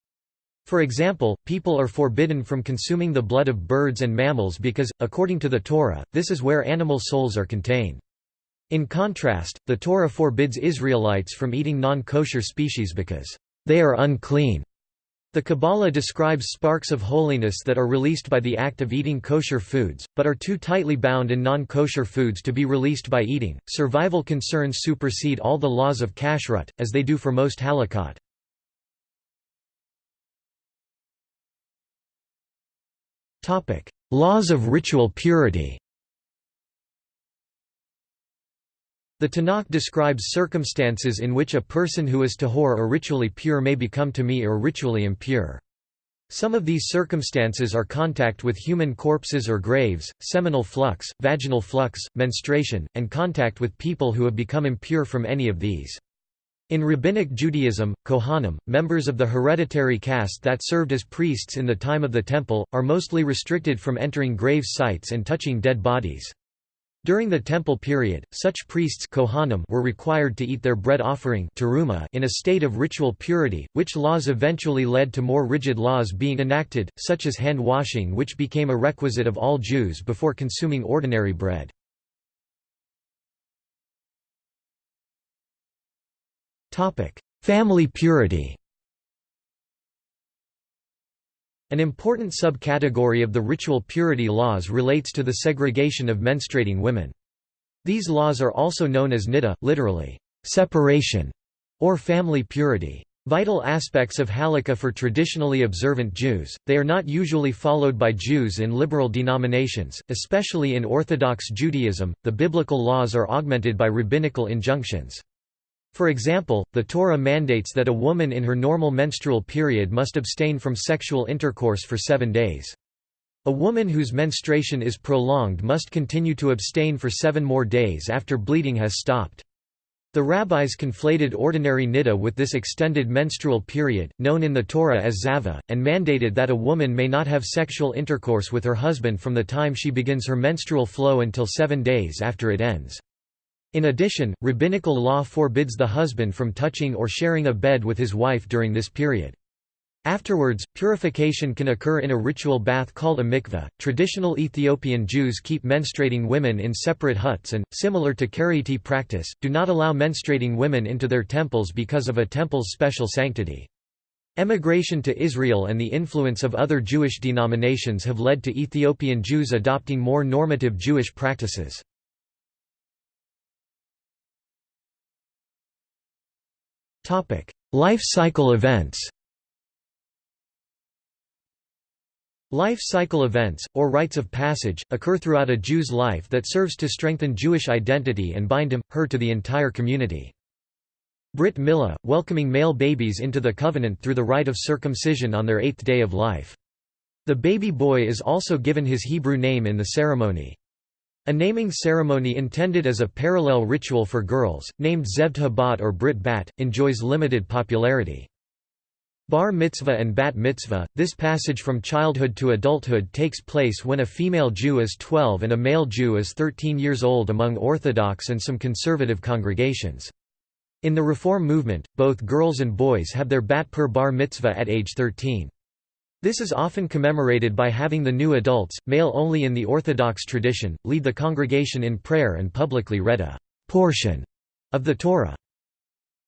For example, people are forbidden from consuming the blood of birds and mammals because, according to the Torah, this is where animal souls are contained. In contrast, the Torah forbids Israelites from eating non-kosher species because they are unclean. The Kabbalah describes sparks of holiness that are released by the act of eating kosher foods, but are too tightly bound in non-kosher foods to be released by eating. Survival concerns supersede all the laws of kashrut, as they do for most halakot. Topic: Laws of ritual purity. The Tanakh describes circumstances in which a person who is tahor or ritually pure may become tami or ritually impure. Some of these circumstances are contact with human corpses or graves, seminal flux, vaginal flux, menstruation, and contact with people who have become impure from any of these. In Rabbinic Judaism, Kohanim, members of the hereditary caste that served as priests in the time of the Temple, are mostly restricted from entering grave sites and touching dead bodies. During the Temple period, such priests Kohanim were required to eat their bread offering in a state of ritual purity, which laws eventually led to more rigid laws being enacted, such as hand-washing which became a requisite of all Jews before consuming ordinary bread. Family purity An important subcategory of the ritual purity laws relates to the segregation of menstruating women. These laws are also known as niddah, literally, separation, or family purity. Vital aspects of halakha for traditionally observant Jews, they are not usually followed by Jews in liberal denominations, especially in Orthodox Judaism. The biblical laws are augmented by rabbinical injunctions. For example, the Torah mandates that a woman in her normal menstrual period must abstain from sexual intercourse for seven days. A woman whose menstruation is prolonged must continue to abstain for seven more days after bleeding has stopped. The rabbis conflated ordinary niddah with this extended menstrual period, known in the Torah as zava, and mandated that a woman may not have sexual intercourse with her husband from the time she begins her menstrual flow until seven days after it ends. In addition, rabbinical law forbids the husband from touching or sharing a bed with his wife during this period. Afterwards, purification can occur in a ritual bath called a mikveh. Traditional Ethiopian Jews keep menstruating women in separate huts and, similar to Karaite practice, do not allow menstruating women into their temples because of a temple's special sanctity. Emigration to Israel and the influence of other Jewish denominations have led to Ethiopian Jews adopting more normative Jewish practices. Life cycle events Life cycle events, or rites of passage, occur throughout a Jew's life that serves to strengthen Jewish identity and bind him, her to the entire community. Brit Milah, welcoming male babies into the covenant through the rite of circumcision on their eighth day of life. The baby boy is also given his Hebrew name in the ceremony. A naming ceremony intended as a parallel ritual for girls, named Zeved Bat or Brit Bat, enjoys limited popularity. Bar mitzvah and bat mitzvah, this passage from childhood to adulthood takes place when a female Jew is 12 and a male Jew is 13 years old among Orthodox and some conservative congregations. In the Reform movement, both girls and boys have their bat per bar mitzvah at age 13. This is often commemorated by having the new adults, male only in the Orthodox tradition, lead the congregation in prayer and publicly read a portion of the Torah.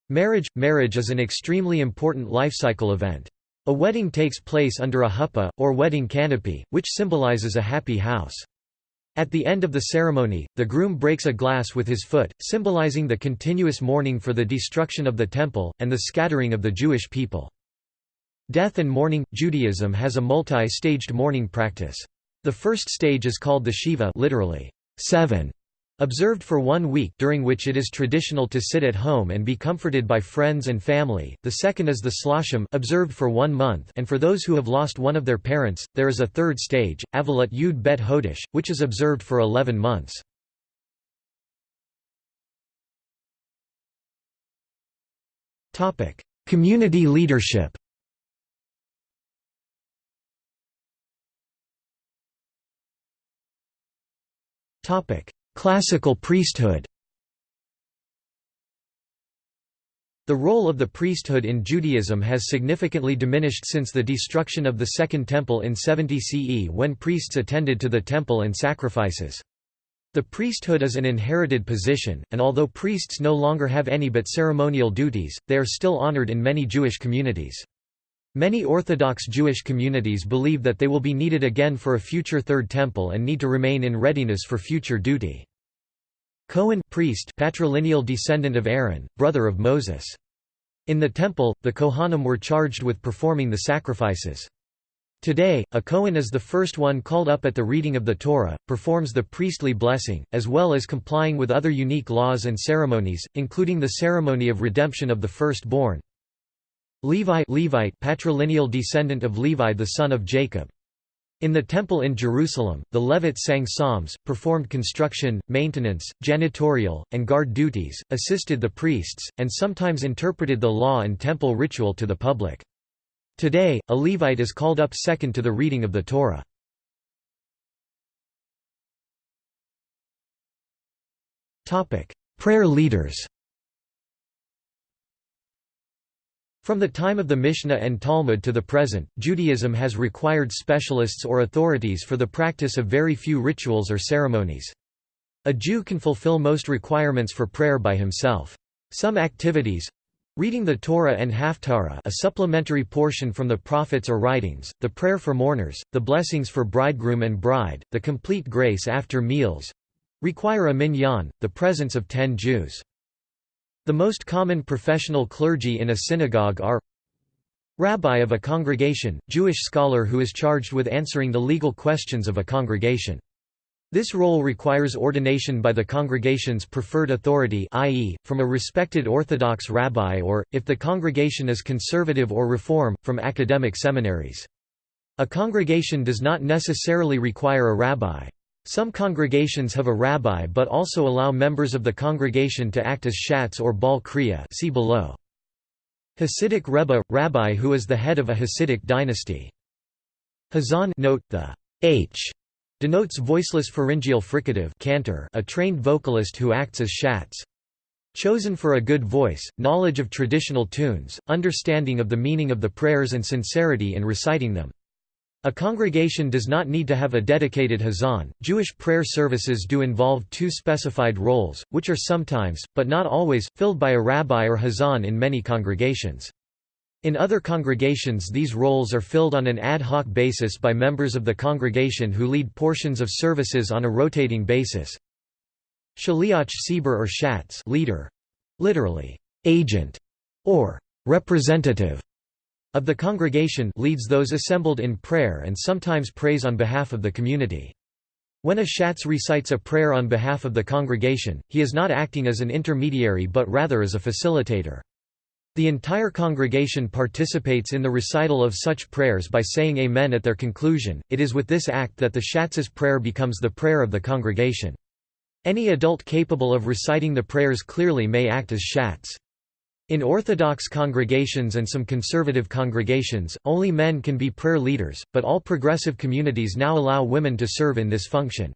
Marriage – Marriage is an extremely important life cycle event. A wedding takes place under a huppah, or wedding canopy, which symbolizes a happy house. At the end of the ceremony, the groom breaks a glass with his foot, symbolizing the continuous mourning for the destruction of the temple, and the scattering of the Jewish people. Death and mourning – Judaism has a multi-staged mourning practice. The first stage is called the Shiva literally, seven, observed for one week during which it is traditional to sit at home and be comforted by friends and family. The second is the Shloshim observed for one month and for those who have lost one of their parents, there is a third stage, Avelut Yud Bet Hodesh, which is observed for 11 months. Community leadership Classical priesthood The role of the priesthood in Judaism has significantly diminished since the destruction of the Second Temple in 70 CE when priests attended to the temple and sacrifices. The priesthood is an inherited position, and although priests no longer have any but ceremonial duties, they are still honored in many Jewish communities. Many Orthodox Jewish communities believe that they will be needed again for a future Third Temple and need to remain in readiness for future duty. Cohen priest patrilineal descendant of Aaron, brother of Moses. In the Temple, the Kohanim were charged with performing the sacrifices. Today, a Kohen is the first one called up at the reading of the Torah, performs the priestly blessing, as well as complying with other unique laws and ceremonies, including the ceremony of redemption of the firstborn. Levi Levite patrilineal descendant of Levi the son of Jacob. In the temple in Jerusalem, the Levites sang psalms, performed construction, maintenance, janitorial, and guard duties, assisted the priests, and sometimes interpreted the law and temple ritual to the public. Today, a Levite is called up second to the reading of the Torah. Prayer leaders From the time of the Mishnah and Talmud to the present, Judaism has required specialists or authorities for the practice of very few rituals or ceremonies. A Jew can fulfill most requirements for prayer by himself. Some activities reading the Torah and Haftarah a supplementary portion from the prophets or writings, the prayer for mourners, the blessings for bridegroom and bride, the complete grace after meals require a minyan, the presence of ten Jews. The most common professional clergy in a synagogue are Rabbi of a congregation, Jewish scholar who is charged with answering the legal questions of a congregation. This role requires ordination by the congregation's preferred authority i.e., from a respected Orthodox rabbi or, if the congregation is conservative or reform, from academic seminaries. A congregation does not necessarily require a rabbi. Some congregations have a rabbi but also allow members of the congregation to act as shatz or bal kriya see below. Hasidic Rebbe – rabbi who is the head of a Hasidic dynasty. Hazan note the h denotes voiceless pharyngeal fricative cantor, a trained vocalist who acts as shatz. Chosen for a good voice, knowledge of traditional tunes, understanding of the meaning of the prayers and sincerity in reciting them. A congregation does not need to have a dedicated hazan. Jewish prayer services do involve two specified roles, which are sometimes, but not always, filled by a rabbi or hazan in many congregations. In other congregations these roles are filled on an ad hoc basis by members of the congregation who lead portions of services on a rotating basis. Shaliach Tzibur or Shatz leader, literally, agent, or representative of the congregation leads those assembled in prayer and sometimes prays on behalf of the community. When a shatz recites a prayer on behalf of the congregation, he is not acting as an intermediary but rather as a facilitator. The entire congregation participates in the recital of such prayers by saying Amen at their conclusion. It is with this act that the shatz's prayer becomes the prayer of the congregation. Any adult capable of reciting the prayers clearly may act as shatz. In Orthodox congregations and some conservative congregations, only men can be prayer leaders, but all progressive communities now allow women to serve in this function.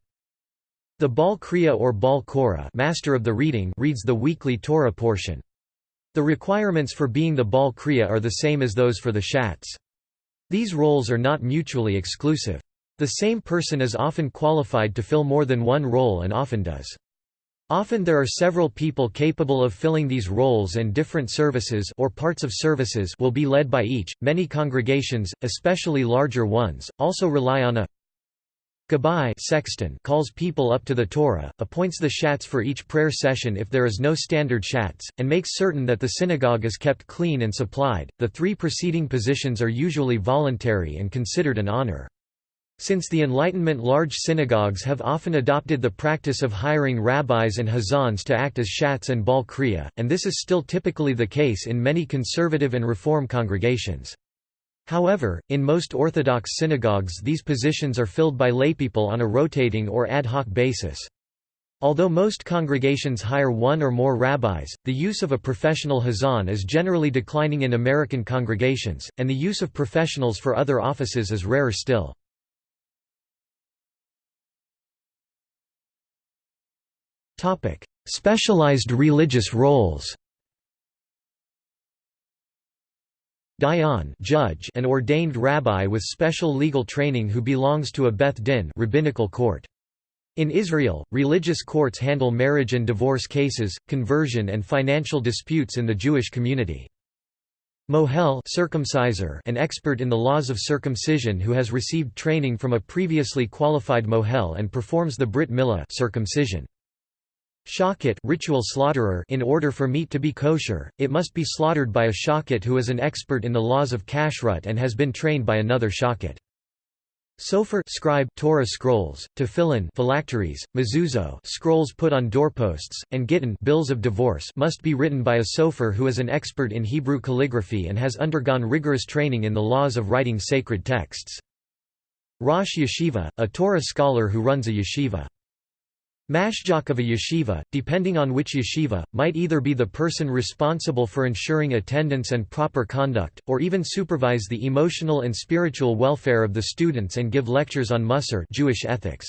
The Bal Kriya or Bal Korah master of the reading reads the weekly Torah portion. The requirements for being the Bal Kriya are the same as those for the Shatz. These roles are not mutually exclusive. The same person is often qualified to fill more than one role and often does. Often there are several people capable of filling these roles and different services or parts of services will be led by each. Many congregations, especially larger ones, also rely on a Gabbai sexton calls people up to the Torah, appoints the shatz for each prayer session if there is no standard shatz, and makes certain that the synagogue is kept clean and supplied. The three preceding positions are usually voluntary and considered an honor. Since the Enlightenment large synagogues have often adopted the practice of hiring rabbis and hazans to act as shatz and bal kriya, and this is still typically the case in many conservative and reform congregations. However, in most Orthodox synagogues these positions are filled by laypeople on a rotating or ad hoc basis. Although most congregations hire one or more rabbis, the use of a professional hazan is generally declining in American congregations, and the use of professionals for other offices is rarer still. Topic: Specialized religious roles. Dayan judge an ordained rabbi with special legal training who belongs to a Beth Din rabbinical court. In Israel, religious courts handle marriage and divorce cases, conversion and financial disputes in the Jewish community. Mohel circumciser an expert in the laws of circumcision who has received training from a previously qualified mohel and performs the brit milah circumcision. Shochet ritual slaughterer in order for meat to be kosher, it must be slaughtered by a shochet who is an expert in the laws of kashrut and has been trained by another shochet. Sofer scribe Torah scrolls, tefillin phylacteries, mezuzot scrolls put on doorposts, and gittin bills of divorce must be written by a sofer who is an expert in Hebrew calligraphy and has undergone rigorous training in the laws of writing sacred texts. Rosh Yeshiva, a Torah scholar who runs a yeshiva. Mashgiach of a yeshiva, depending on which yeshiva, might either be the person responsible for ensuring attendance and proper conduct, or even supervise the emotional and spiritual welfare of the students and give lectures on Musar Jewish ethics.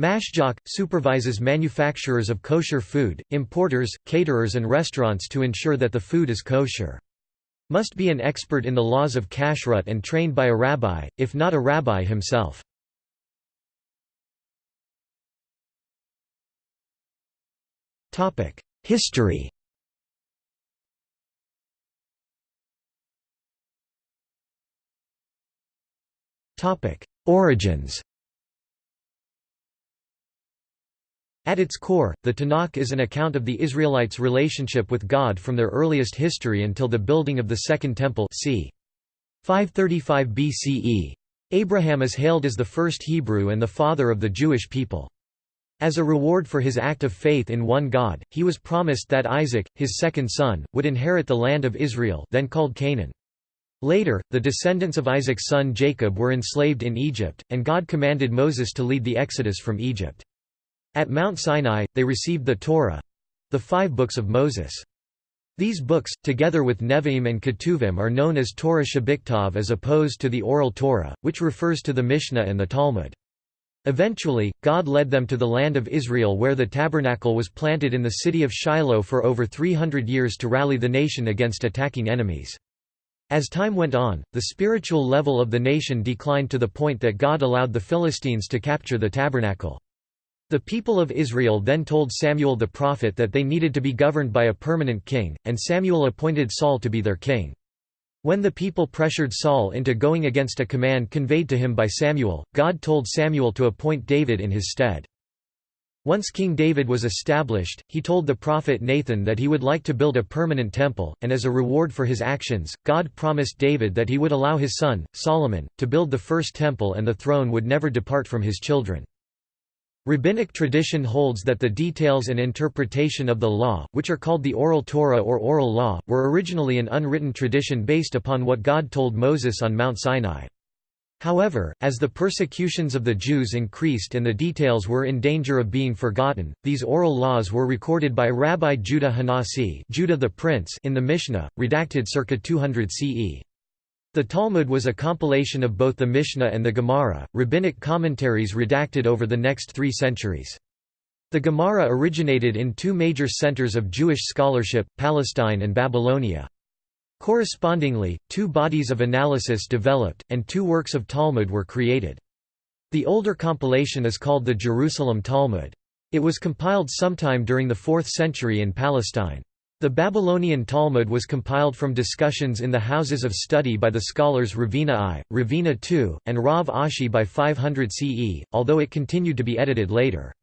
Mashgiach, supervises manufacturers of kosher food, importers, caterers and restaurants to ensure that the food is kosher. Must be an expert in the laws of kashrut and trained by a rabbi, if not a rabbi himself. History Origins At its core, the Tanakh is an account of the Israelites' relationship with God from their earliest history until the building of the Second Temple c. 535 BCE. Abraham is hailed as the first Hebrew and the father of the Jewish people. As a reward for his act of faith in one God, he was promised that Isaac, his second son, would inherit the land of Israel then called Canaan. Later, the descendants of Isaac's son Jacob were enslaved in Egypt, and God commanded Moses to lead the exodus from Egypt. At Mount Sinai, they received the Torah—the five books of Moses. These books, together with Nevi'im and Ketuvim are known as Torah Shebichtav as opposed to the Oral Torah, which refers to the Mishnah and the Talmud. Eventually, God led them to the land of Israel where the tabernacle was planted in the city of Shiloh for over 300 years to rally the nation against attacking enemies. As time went on, the spiritual level of the nation declined to the point that God allowed the Philistines to capture the tabernacle. The people of Israel then told Samuel the prophet that they needed to be governed by a permanent king, and Samuel appointed Saul to be their king. When the people pressured Saul into going against a command conveyed to him by Samuel, God told Samuel to appoint David in his stead. Once King David was established, he told the prophet Nathan that he would like to build a permanent temple, and as a reward for his actions, God promised David that he would allow his son, Solomon, to build the first temple and the throne would never depart from his children. Rabbinic tradition holds that the details and interpretation of the law, which are called the Oral Torah or Oral Law, were originally an unwritten tradition based upon what God told Moses on Mount Sinai. However, as the persecutions of the Jews increased and the details were in danger of being forgotten, these oral laws were recorded by Rabbi Judah Hanasi Judah the Prince in the Mishnah, redacted circa 200 CE. The Talmud was a compilation of both the Mishnah and the Gemara, rabbinic commentaries redacted over the next three centuries. The Gemara originated in two major centers of Jewish scholarship, Palestine and Babylonia. Correspondingly, two bodies of analysis developed, and two works of Talmud were created. The older compilation is called the Jerusalem Talmud. It was compiled sometime during the 4th century in Palestine. The Babylonian Talmud was compiled from discussions in the houses of study by the scholars Ravina I, Ravina II, and Rav Ashi by 500 CE, although it continued to be edited later.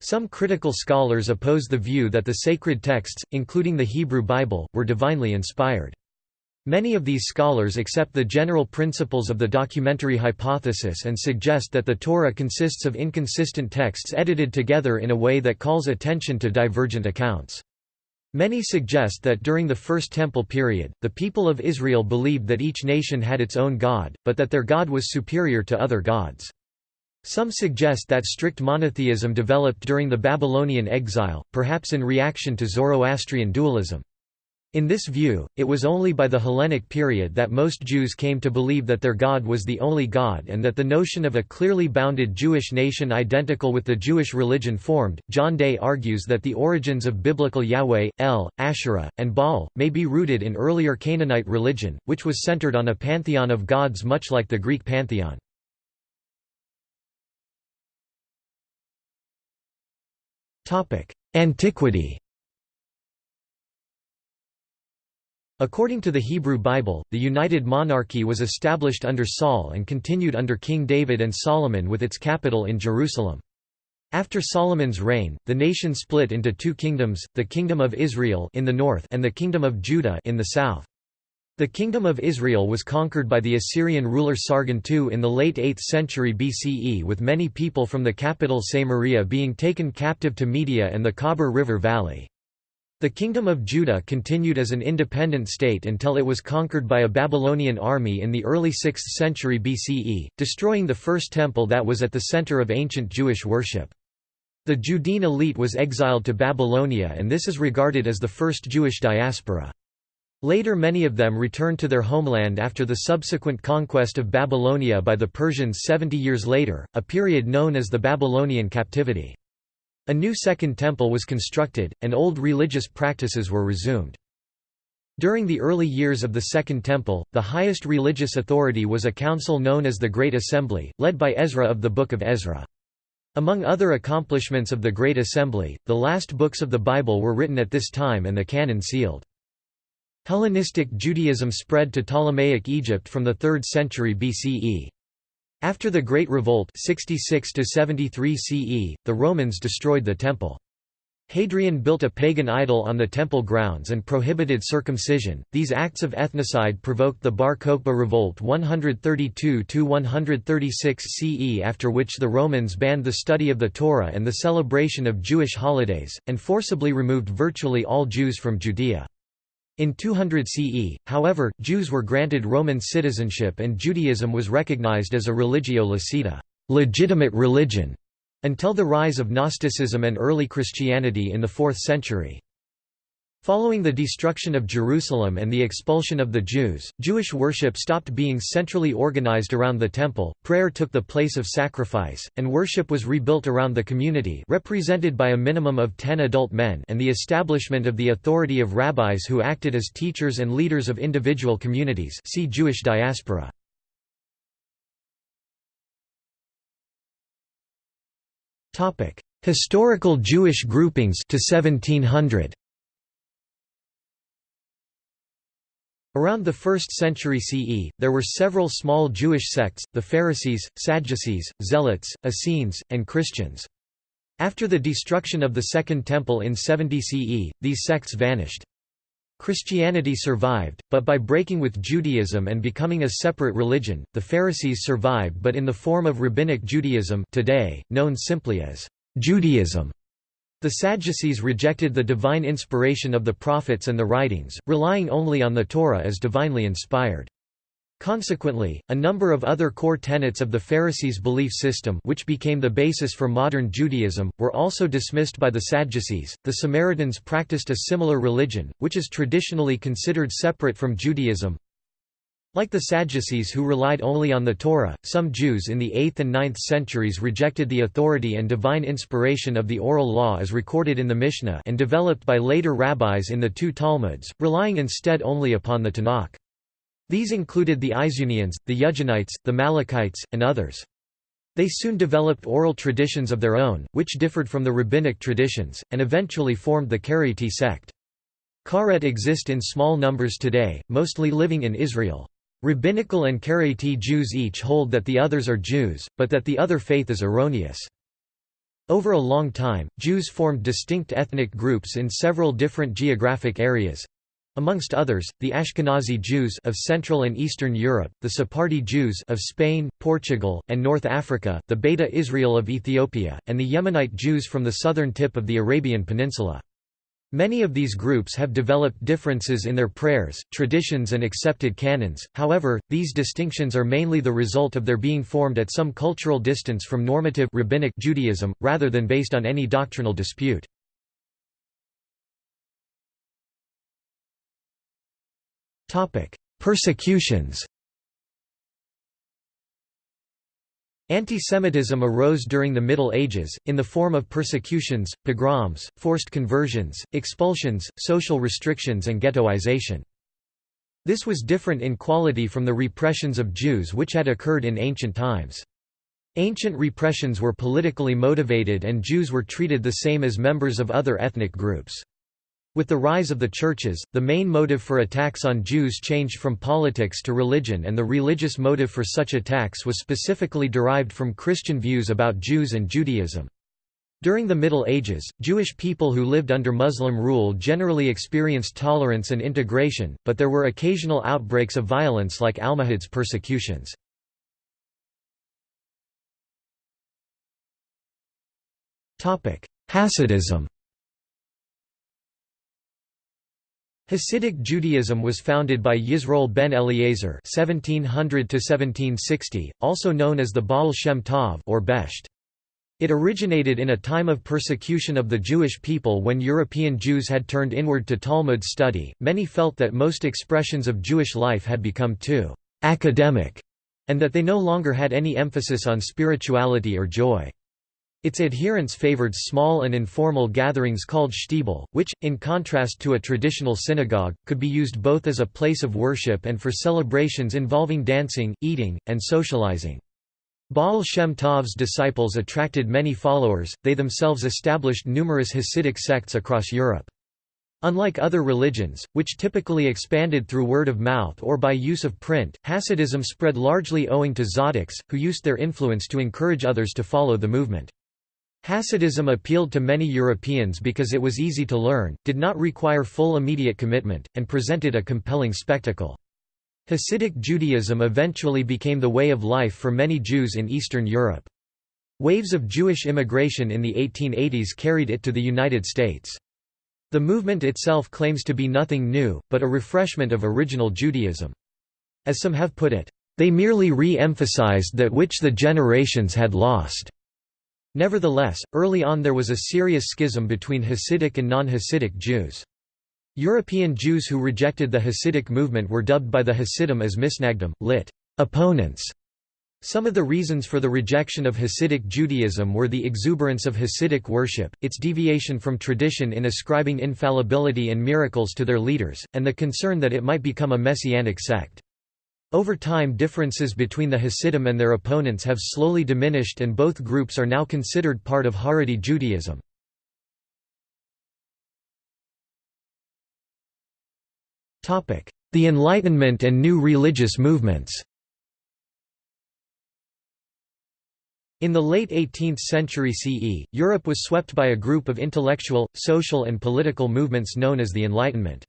Some critical scholars oppose the view that the sacred texts, including the Hebrew Bible, were divinely inspired. Many of these scholars accept the general principles of the documentary hypothesis and suggest that the Torah consists of inconsistent texts edited together in a way that calls attention to divergent accounts. Many suggest that during the First Temple period, the people of Israel believed that each nation had its own god, but that their god was superior to other gods. Some suggest that strict monotheism developed during the Babylonian exile, perhaps in reaction to Zoroastrian dualism. In this view, it was only by the Hellenic period that most Jews came to believe that their God was the only God and that the notion of a clearly bounded Jewish nation identical with the Jewish religion formed. John Day argues that the origins of biblical Yahweh, El, Asherah, and Baal may be rooted in earlier Canaanite religion, which was centered on a pantheon of gods much like the Greek pantheon. Antiquity According to the Hebrew Bible, the United Monarchy was established under Saul and continued under King David and Solomon with its capital in Jerusalem. After Solomon's reign, the nation split into two kingdoms, the Kingdom of Israel in the north and the Kingdom of Judah in the south. The Kingdom of Israel was conquered by the Assyrian ruler Sargon II in the late 8th century BCE with many people from the capital Samaria being taken captive to Media and the Khabur River Valley. The Kingdom of Judah continued as an independent state until it was conquered by a Babylonian army in the early 6th century BCE, destroying the first temple that was at the center of ancient Jewish worship. The Judean elite was exiled to Babylonia and this is regarded as the first Jewish diaspora. Later many of them returned to their homeland after the subsequent conquest of Babylonia by the Persians 70 years later, a period known as the Babylonian captivity. A new Second Temple was constructed, and old religious practices were resumed. During the early years of the Second Temple, the highest religious authority was a council known as the Great Assembly, led by Ezra of the Book of Ezra. Among other accomplishments of the Great Assembly, the last books of the Bible were written at this time and the canon sealed. Hellenistic Judaism spread to Ptolemaic Egypt from the 3rd century BCE. After the Great Revolt 66 73 CE, the Romans destroyed the temple. Hadrian built a pagan idol on the temple grounds and prohibited circumcision. These acts of ethnocide provoked the Bar Kokhba revolt 132 136 CE, after which the Romans banned the study of the Torah and the celebration of Jewish holidays, and forcibly removed virtually all Jews from Judea. In 200 CE, however, Jews were granted Roman citizenship and Judaism was recognized as a religio licita legitimate religion", until the rise of Gnosticism and early Christianity in the 4th century. Following the destruction of Jerusalem and the expulsion of the Jews, Jewish worship stopped being centrally organized around the temple, prayer took the place of sacrifice, and worship was rebuilt around the community represented by a minimum of ten adult men and the establishment of the authority of rabbis who acted as teachers and leaders of individual communities see Jewish diaspora. Historical Jewish groupings to 1700 Around the 1st century CE, there were several small Jewish sects, the Pharisees, Sadducees, Zealots, Essenes, and Christians. After the destruction of the Second Temple in 70 CE, these sects vanished. Christianity survived, but by breaking with Judaism and becoming a separate religion, the Pharisees survived but in the form of Rabbinic Judaism today, known simply as Judaism. The Sadducees rejected the divine inspiration of the prophets and the writings, relying only on the Torah as divinely inspired. Consequently, a number of other core tenets of the Pharisees' belief system which became the basis for modern Judaism, were also dismissed by the Sadducees. The Samaritans practiced a similar religion, which is traditionally considered separate from Judaism, like the Sadducees who relied only on the Torah, some Jews in the 8th and 9th centuries rejected the authority and divine inspiration of the oral law as recorded in the Mishnah and developed by later rabbis in the two Talmuds, relying instead only upon the Tanakh. These included the Isunians, the Yudganites, the Malikites, and others. They soon developed oral traditions of their own, which differed from the rabbinic traditions, and eventually formed the Karaite sect. Karaites exist in small numbers today, mostly living in Israel. Rabbinical and Karaite Jews each hold that the others are Jews, but that the other faith is erroneous. Over a long time, Jews formed distinct ethnic groups in several different geographic areas. Amongst others, the Ashkenazi Jews of Central and Eastern Europe, the Sephardi Jews of Spain, Portugal, and North Africa, the Beta Israel of Ethiopia, and the Yemenite Jews from the southern tip of the Arabian Peninsula. Many of these groups have developed differences in their prayers, traditions and accepted canons, however, these distinctions are mainly the result of their being formed at some cultural distance from normative rabbinic Judaism, rather than based on any doctrinal dispute. Persecutions Antisemitism arose during the Middle Ages, in the form of persecutions, pogroms, forced conversions, expulsions, social restrictions and ghettoization. This was different in quality from the repressions of Jews which had occurred in ancient times. Ancient repressions were politically motivated and Jews were treated the same as members of other ethnic groups. With the rise of the churches, the main motive for attacks on Jews changed from politics to religion and the religious motive for such attacks was specifically derived from Christian views about Jews and Judaism. During the Middle Ages, Jewish people who lived under Muslim rule generally experienced tolerance and integration, but there were occasional outbreaks of violence like Almohads persecutions. Hasidism Hasidic Judaism was founded by Yisroel ben Eliezer (1700–1760), also known as the Baal Shem Tov or Besht. It originated in a time of persecution of the Jewish people when European Jews had turned inward to Talmud study. Many felt that most expressions of Jewish life had become too academic, and that they no longer had any emphasis on spirituality or joy. Its adherents favored small and informal gatherings called shtibel, which, in contrast to a traditional synagogue, could be used both as a place of worship and for celebrations involving dancing, eating, and socializing. Baal Shem Tov's disciples attracted many followers, they themselves established numerous Hasidic sects across Europe. Unlike other religions, which typically expanded through word of mouth or by use of print, Hasidism spread largely owing to tzaddiks, who used their influence to encourage others to follow the movement. Hasidism appealed to many Europeans because it was easy to learn, did not require full immediate commitment, and presented a compelling spectacle. Hasidic Judaism eventually became the way of life for many Jews in Eastern Europe. Waves of Jewish immigration in the 1880s carried it to the United States. The movement itself claims to be nothing new, but a refreshment of original Judaism. As some have put it, they merely re-emphasized that which the generations had lost. Nevertheless, early on there was a serious schism between Hasidic and non-Hasidic Jews. European Jews who rejected the Hasidic movement were dubbed by the Hasidim as misnagdim, lit. opponents. Some of the reasons for the rejection of Hasidic Judaism were the exuberance of Hasidic worship, its deviation from tradition in ascribing infallibility and miracles to their leaders, and the concern that it might become a messianic sect. Over time differences between the Hasidim and their opponents have slowly diminished and both groups are now considered part of Haredi Judaism. The Enlightenment and new religious movements In the late 18th century CE, Europe was swept by a group of intellectual, social and political movements known as the Enlightenment.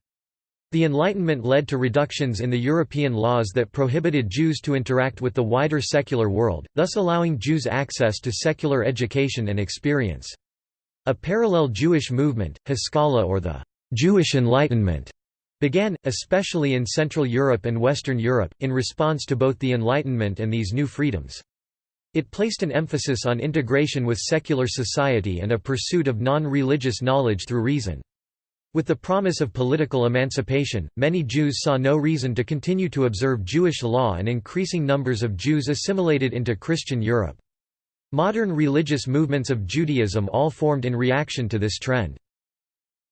The Enlightenment led to reductions in the European laws that prohibited Jews to interact with the wider secular world, thus allowing Jews access to secular education and experience. A parallel Jewish movement, Haskalah or the Jewish Enlightenment, began, especially in Central Europe and Western Europe, in response to both the Enlightenment and these new freedoms. It placed an emphasis on integration with secular society and a pursuit of non-religious knowledge through reason. With the promise of political emancipation, many Jews saw no reason to continue to observe Jewish law and increasing numbers of Jews assimilated into Christian Europe. Modern religious movements of Judaism all formed in reaction to this trend.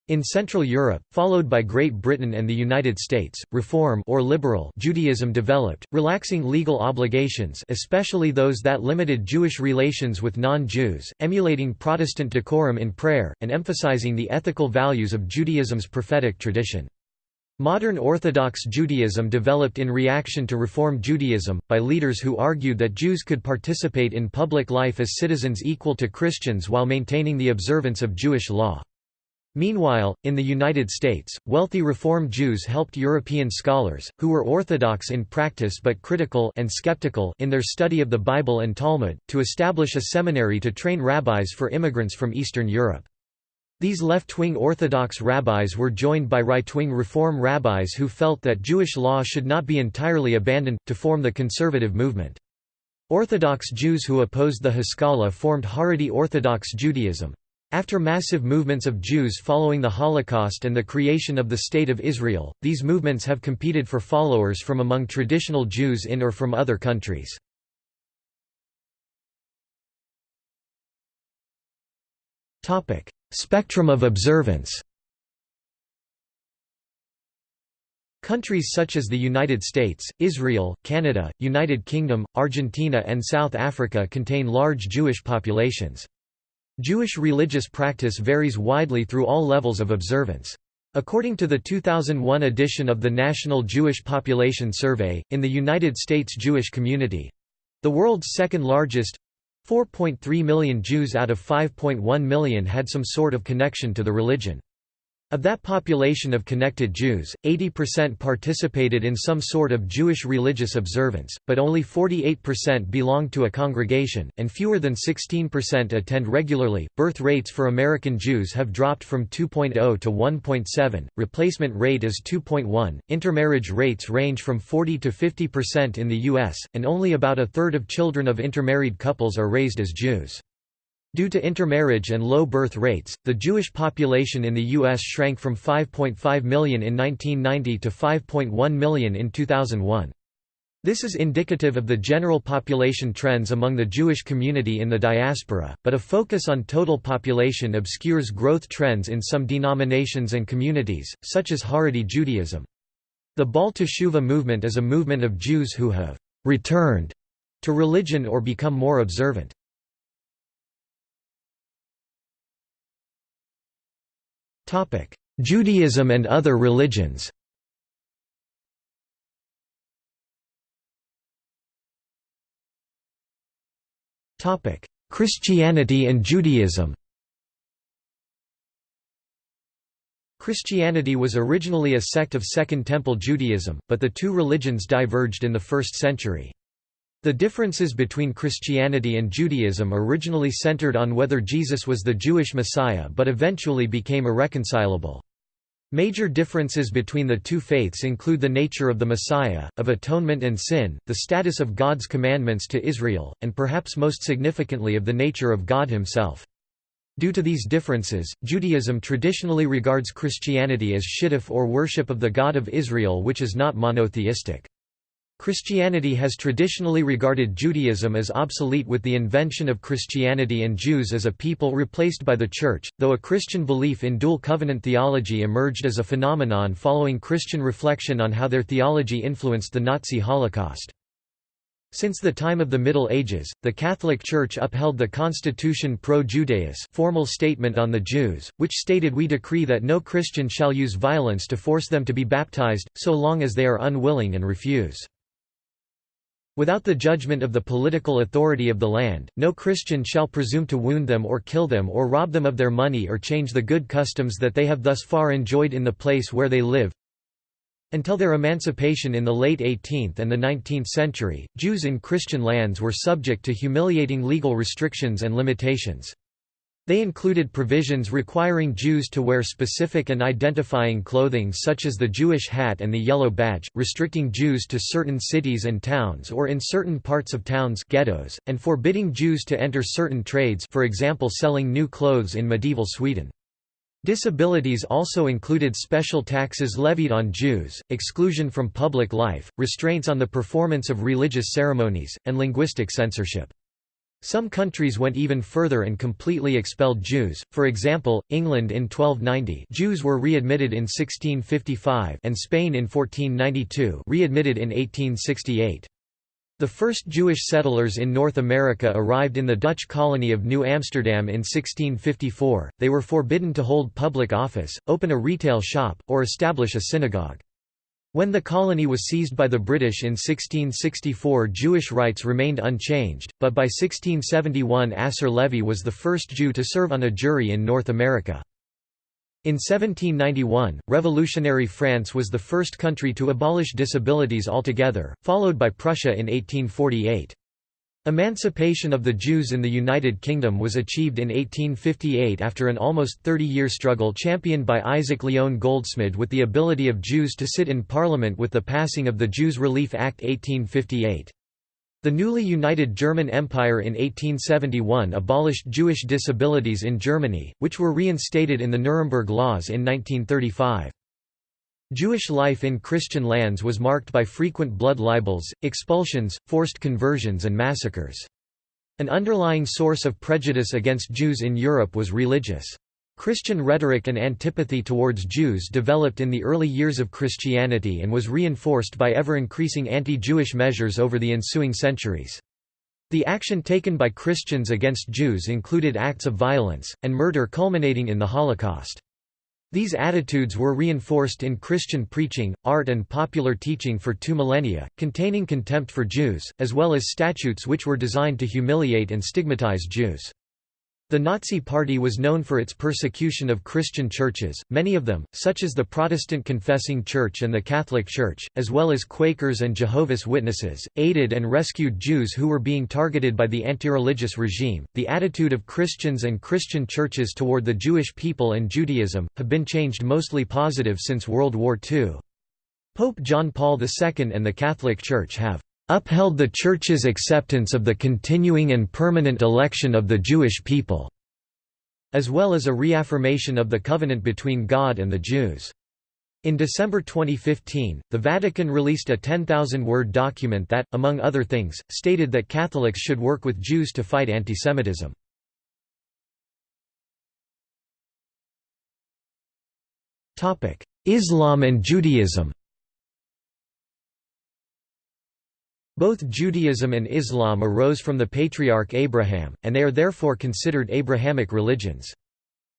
In Central Europe, followed by Great Britain and the United States, Reform or liberal Judaism developed, relaxing legal obligations especially those that limited Jewish relations with non-Jews, emulating Protestant decorum in prayer, and emphasizing the ethical values of Judaism's prophetic tradition. Modern Orthodox Judaism developed in reaction to Reform Judaism, by leaders who argued that Jews could participate in public life as citizens equal to Christians while maintaining the observance of Jewish law. Meanwhile, in the United States, wealthy Reform Jews helped European scholars, who were Orthodox in practice but critical and skeptical in their study of the Bible and Talmud, to establish a seminary to train rabbis for immigrants from Eastern Europe. These left-wing Orthodox rabbis were joined by right-wing Reform rabbis who felt that Jewish law should not be entirely abandoned, to form the conservative movement. Orthodox Jews who opposed the Haskalah formed Haredi Orthodox Judaism. After massive movements of Jews following the Holocaust and the creation of the State of Israel, these movements have competed for followers from among traditional Jews in or from other countries. Spectrum of observance Countries such as the United States, Israel, Canada, United Kingdom, Argentina and South Africa contain large Jewish populations. Jewish religious practice varies widely through all levels of observance. According to the 2001 edition of the National Jewish Population Survey, in the United States Jewish community—the world's second largest, 4.3 million Jews out of 5.1 million had some sort of connection to the religion. Of that population of connected Jews, 80% participated in some sort of Jewish religious observance, but only 48% belonged to a congregation, and fewer than 16% attend regularly. Birth rates for American Jews have dropped from 2.0 to 1.7, replacement rate is 2.1, intermarriage rates range from 40 to 50% in the U.S., and only about a third of children of intermarried couples are raised as Jews. Due to intermarriage and low birth rates, the Jewish population in the U.S. shrank from 5.5 million in 1990 to 5.1 million in 2001. This is indicative of the general population trends among the Jewish community in the diaspora, but a focus on total population obscures growth trends in some denominations and communities, such as Haredi Judaism. The Baal Teshuva movement is a movement of Jews who have «returned» to religion or become more observant. Judaism and other religions. Christianity and Judaism. Christianity was originally a sect of Second Temple Judaism, but the two religions diverged in the 1st century. The differences between Christianity and Judaism originally centered on whether Jesus was the Jewish Messiah but eventually became irreconcilable. Major differences between the two faiths include the nature of the Messiah, of atonement and sin, the status of God's commandments to Israel, and perhaps most significantly of the nature of God himself. Due to these differences, Judaism traditionally regards Christianity as shituf or worship of the God of Israel which is not monotheistic. Christianity has traditionally regarded Judaism as obsolete with the invention of Christianity and Jews as a people replaced by the Church, though a Christian belief in dual covenant theology emerged as a phenomenon following Christian reflection on how their theology influenced the Nazi Holocaust. Since the time of the Middle Ages, the Catholic Church upheld the Constitution Pro Judaeus formal statement on the Jews, which stated we decree that no Christian shall use violence to force them to be baptized, so long as they are unwilling and refuse. Without the judgment of the political authority of the land, no Christian shall presume to wound them or kill them or rob them of their money or change the good customs that they have thus far enjoyed in the place where they live. Until their emancipation in the late 18th and the 19th century, Jews in Christian lands were subject to humiliating legal restrictions and limitations. They included provisions requiring Jews to wear specific and identifying clothing such as the Jewish hat and the yellow badge, restricting Jews to certain cities and towns or in certain parts of towns ghettos, and forbidding Jews to enter certain trades for example selling new clothes in medieval Sweden. Disabilities also included special taxes levied on Jews, exclusion from public life, restraints on the performance of religious ceremonies, and linguistic censorship. Some countries went even further and completely expelled Jews, for example, England in 1290 Jews were readmitted in 1655 and Spain in 1492 readmitted in 1868. The first Jewish settlers in North America arrived in the Dutch colony of New Amsterdam in 1654. They were forbidden to hold public office, open a retail shop, or establish a synagogue. When the colony was seized by the British in 1664 Jewish rights remained unchanged, but by 1671 Asser Levy was the first Jew to serve on a jury in North America. In 1791, revolutionary France was the first country to abolish disabilities altogether, followed by Prussia in 1848. Emancipation of the Jews in the United Kingdom was achieved in 1858 after an almost 30-year struggle championed by Isaac Lyon Goldsmid with the ability of Jews to sit in Parliament with the passing of the Jews Relief Act 1858. The newly united German Empire in 1871 abolished Jewish disabilities in Germany, which were reinstated in the Nuremberg Laws in 1935. Jewish life in Christian lands was marked by frequent blood libels, expulsions, forced conversions and massacres. An underlying source of prejudice against Jews in Europe was religious. Christian rhetoric and antipathy towards Jews developed in the early years of Christianity and was reinforced by ever-increasing anti-Jewish measures over the ensuing centuries. The action taken by Christians against Jews included acts of violence, and murder culminating in the Holocaust. These attitudes were reinforced in Christian preaching, art and popular teaching for two millennia, containing contempt for Jews, as well as statutes which were designed to humiliate and stigmatize Jews. The Nazi Party was known for its persecution of Christian churches, many of them, such as the Protestant Confessing Church and the Catholic Church, as well as Quakers and Jehovah's Witnesses, aided and rescued Jews who were being targeted by the anti-religious regime. The attitude of Christians and Christian churches toward the Jewish people and Judaism have been changed mostly positive since World War II. Pope John Paul II and the Catholic Church have upheld the Church's acceptance of the continuing and permanent election of the Jewish people", as well as a reaffirmation of the covenant between God and the Jews. In December 2015, the Vatican released a 10,000-word document that, among other things, stated that Catholics should work with Jews to fight antisemitism. Islam and Judaism Both Judaism and Islam arose from the patriarch Abraham, and they are therefore considered Abrahamic religions.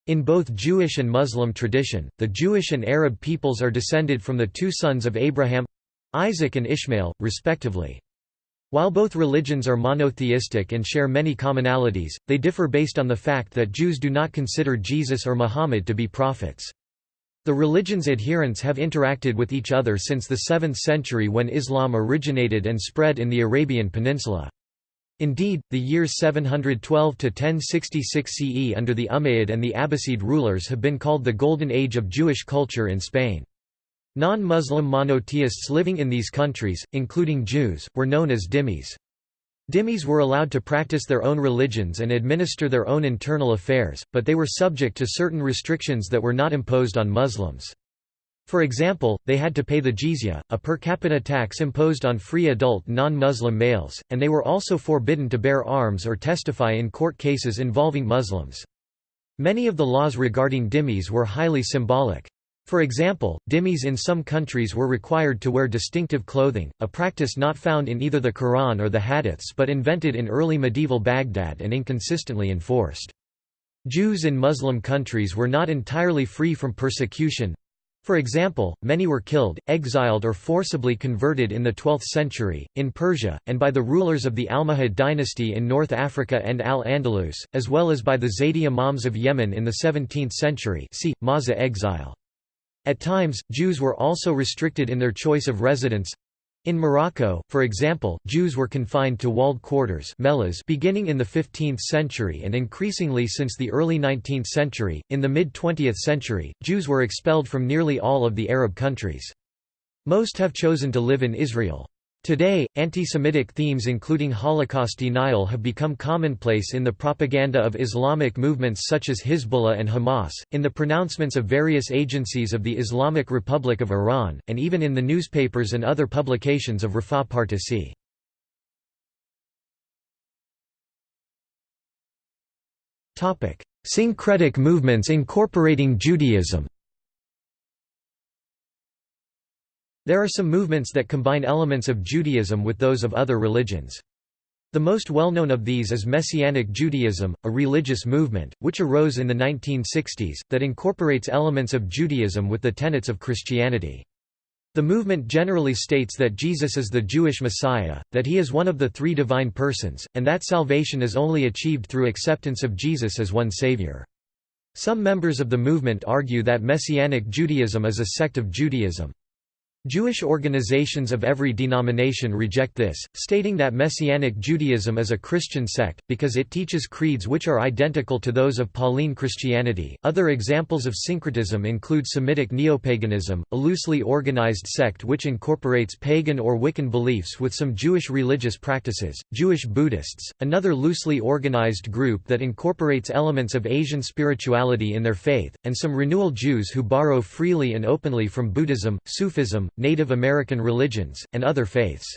In both Jewish and Muslim tradition, the Jewish and Arab peoples are descended from the two sons of Abraham—Isaac and Ishmael, respectively. While both religions are monotheistic and share many commonalities, they differ based on the fact that Jews do not consider Jesus or Muhammad to be prophets. The religion's adherents have interacted with each other since the 7th century when Islam originated and spread in the Arabian Peninsula. Indeed, the years 712 to 1066 CE under the Umayyad and the Abbasid rulers have been called the Golden Age of Jewish culture in Spain. Non-Muslim monotheists living in these countries, including Jews, were known as dhimmis. Dhimmis were allowed to practice their own religions and administer their own internal affairs, but they were subject to certain restrictions that were not imposed on Muslims. For example, they had to pay the jizya, a per capita tax imposed on free adult non-Muslim males, and they were also forbidden to bear arms or testify in court cases involving Muslims. Many of the laws regarding dhimmis were highly symbolic. For example, dhimmis in some countries were required to wear distinctive clothing, a practice not found in either the Quran or the Hadiths but invented in early medieval Baghdad and inconsistently enforced. Jews in Muslim countries were not entirely free from persecution, for example, many were killed, exiled or forcibly converted in the 12th century, in Persia, and by the rulers of the Almohad dynasty in North Africa and Al-Andalus, as well as by the Zaydi Imams of Yemen in the 17th century see, Mawza exile. At times, Jews were also restricted in their choice of residence, in Morocco, for example, Jews were confined to walled quarters beginning in the 15th century and increasingly since the early 19th century. In the mid-20th century, Jews were expelled from nearly all of the Arab countries. Most have chosen to live in Israel. Today, anti-Semitic themes including Holocaust denial have become commonplace in the propaganda of Islamic movements such as Hezbollah and Hamas, in the pronouncements of various agencies of the Islamic Republic of Iran, and even in the newspapers and other publications of Refah Partisi. Syncretic movements incorporating Judaism There are some movements that combine elements of Judaism with those of other religions. The most well-known of these is Messianic Judaism, a religious movement, which arose in the 1960s, that incorporates elements of Judaism with the tenets of Christianity. The movement generally states that Jesus is the Jewish Messiah, that he is one of the three divine persons, and that salvation is only achieved through acceptance of Jesus as one Savior. Some members of the movement argue that Messianic Judaism is a sect of Judaism. Jewish organizations of every denomination reject this, stating that Messianic Judaism is a Christian sect, because it teaches creeds which are identical to those of Pauline Christianity. Other examples of syncretism include Semitic neopaganism, a loosely organized sect which incorporates pagan or Wiccan beliefs with some Jewish religious practices, Jewish Buddhists, another loosely organized group that incorporates elements of Asian spirituality in their faith, and some renewal Jews who borrow freely and openly from Buddhism, Sufism, Native American religions, and other faiths.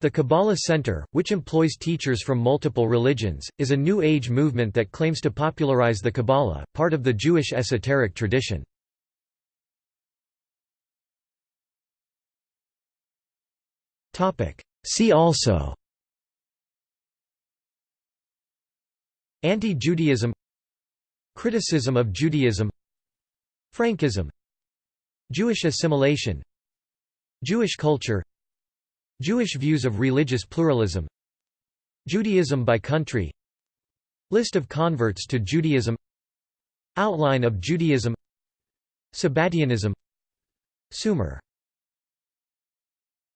The Kabbalah Center, which employs teachers from multiple religions, is a New Age movement that claims to popularize the Kabbalah, part of the Jewish esoteric tradition. See also Anti-Judaism Criticism of Judaism Frankism Jewish assimilation Jewish culture Jewish views of religious pluralism Judaism by country List of converts to Judaism Outline of Judaism Sabbatianism Sumer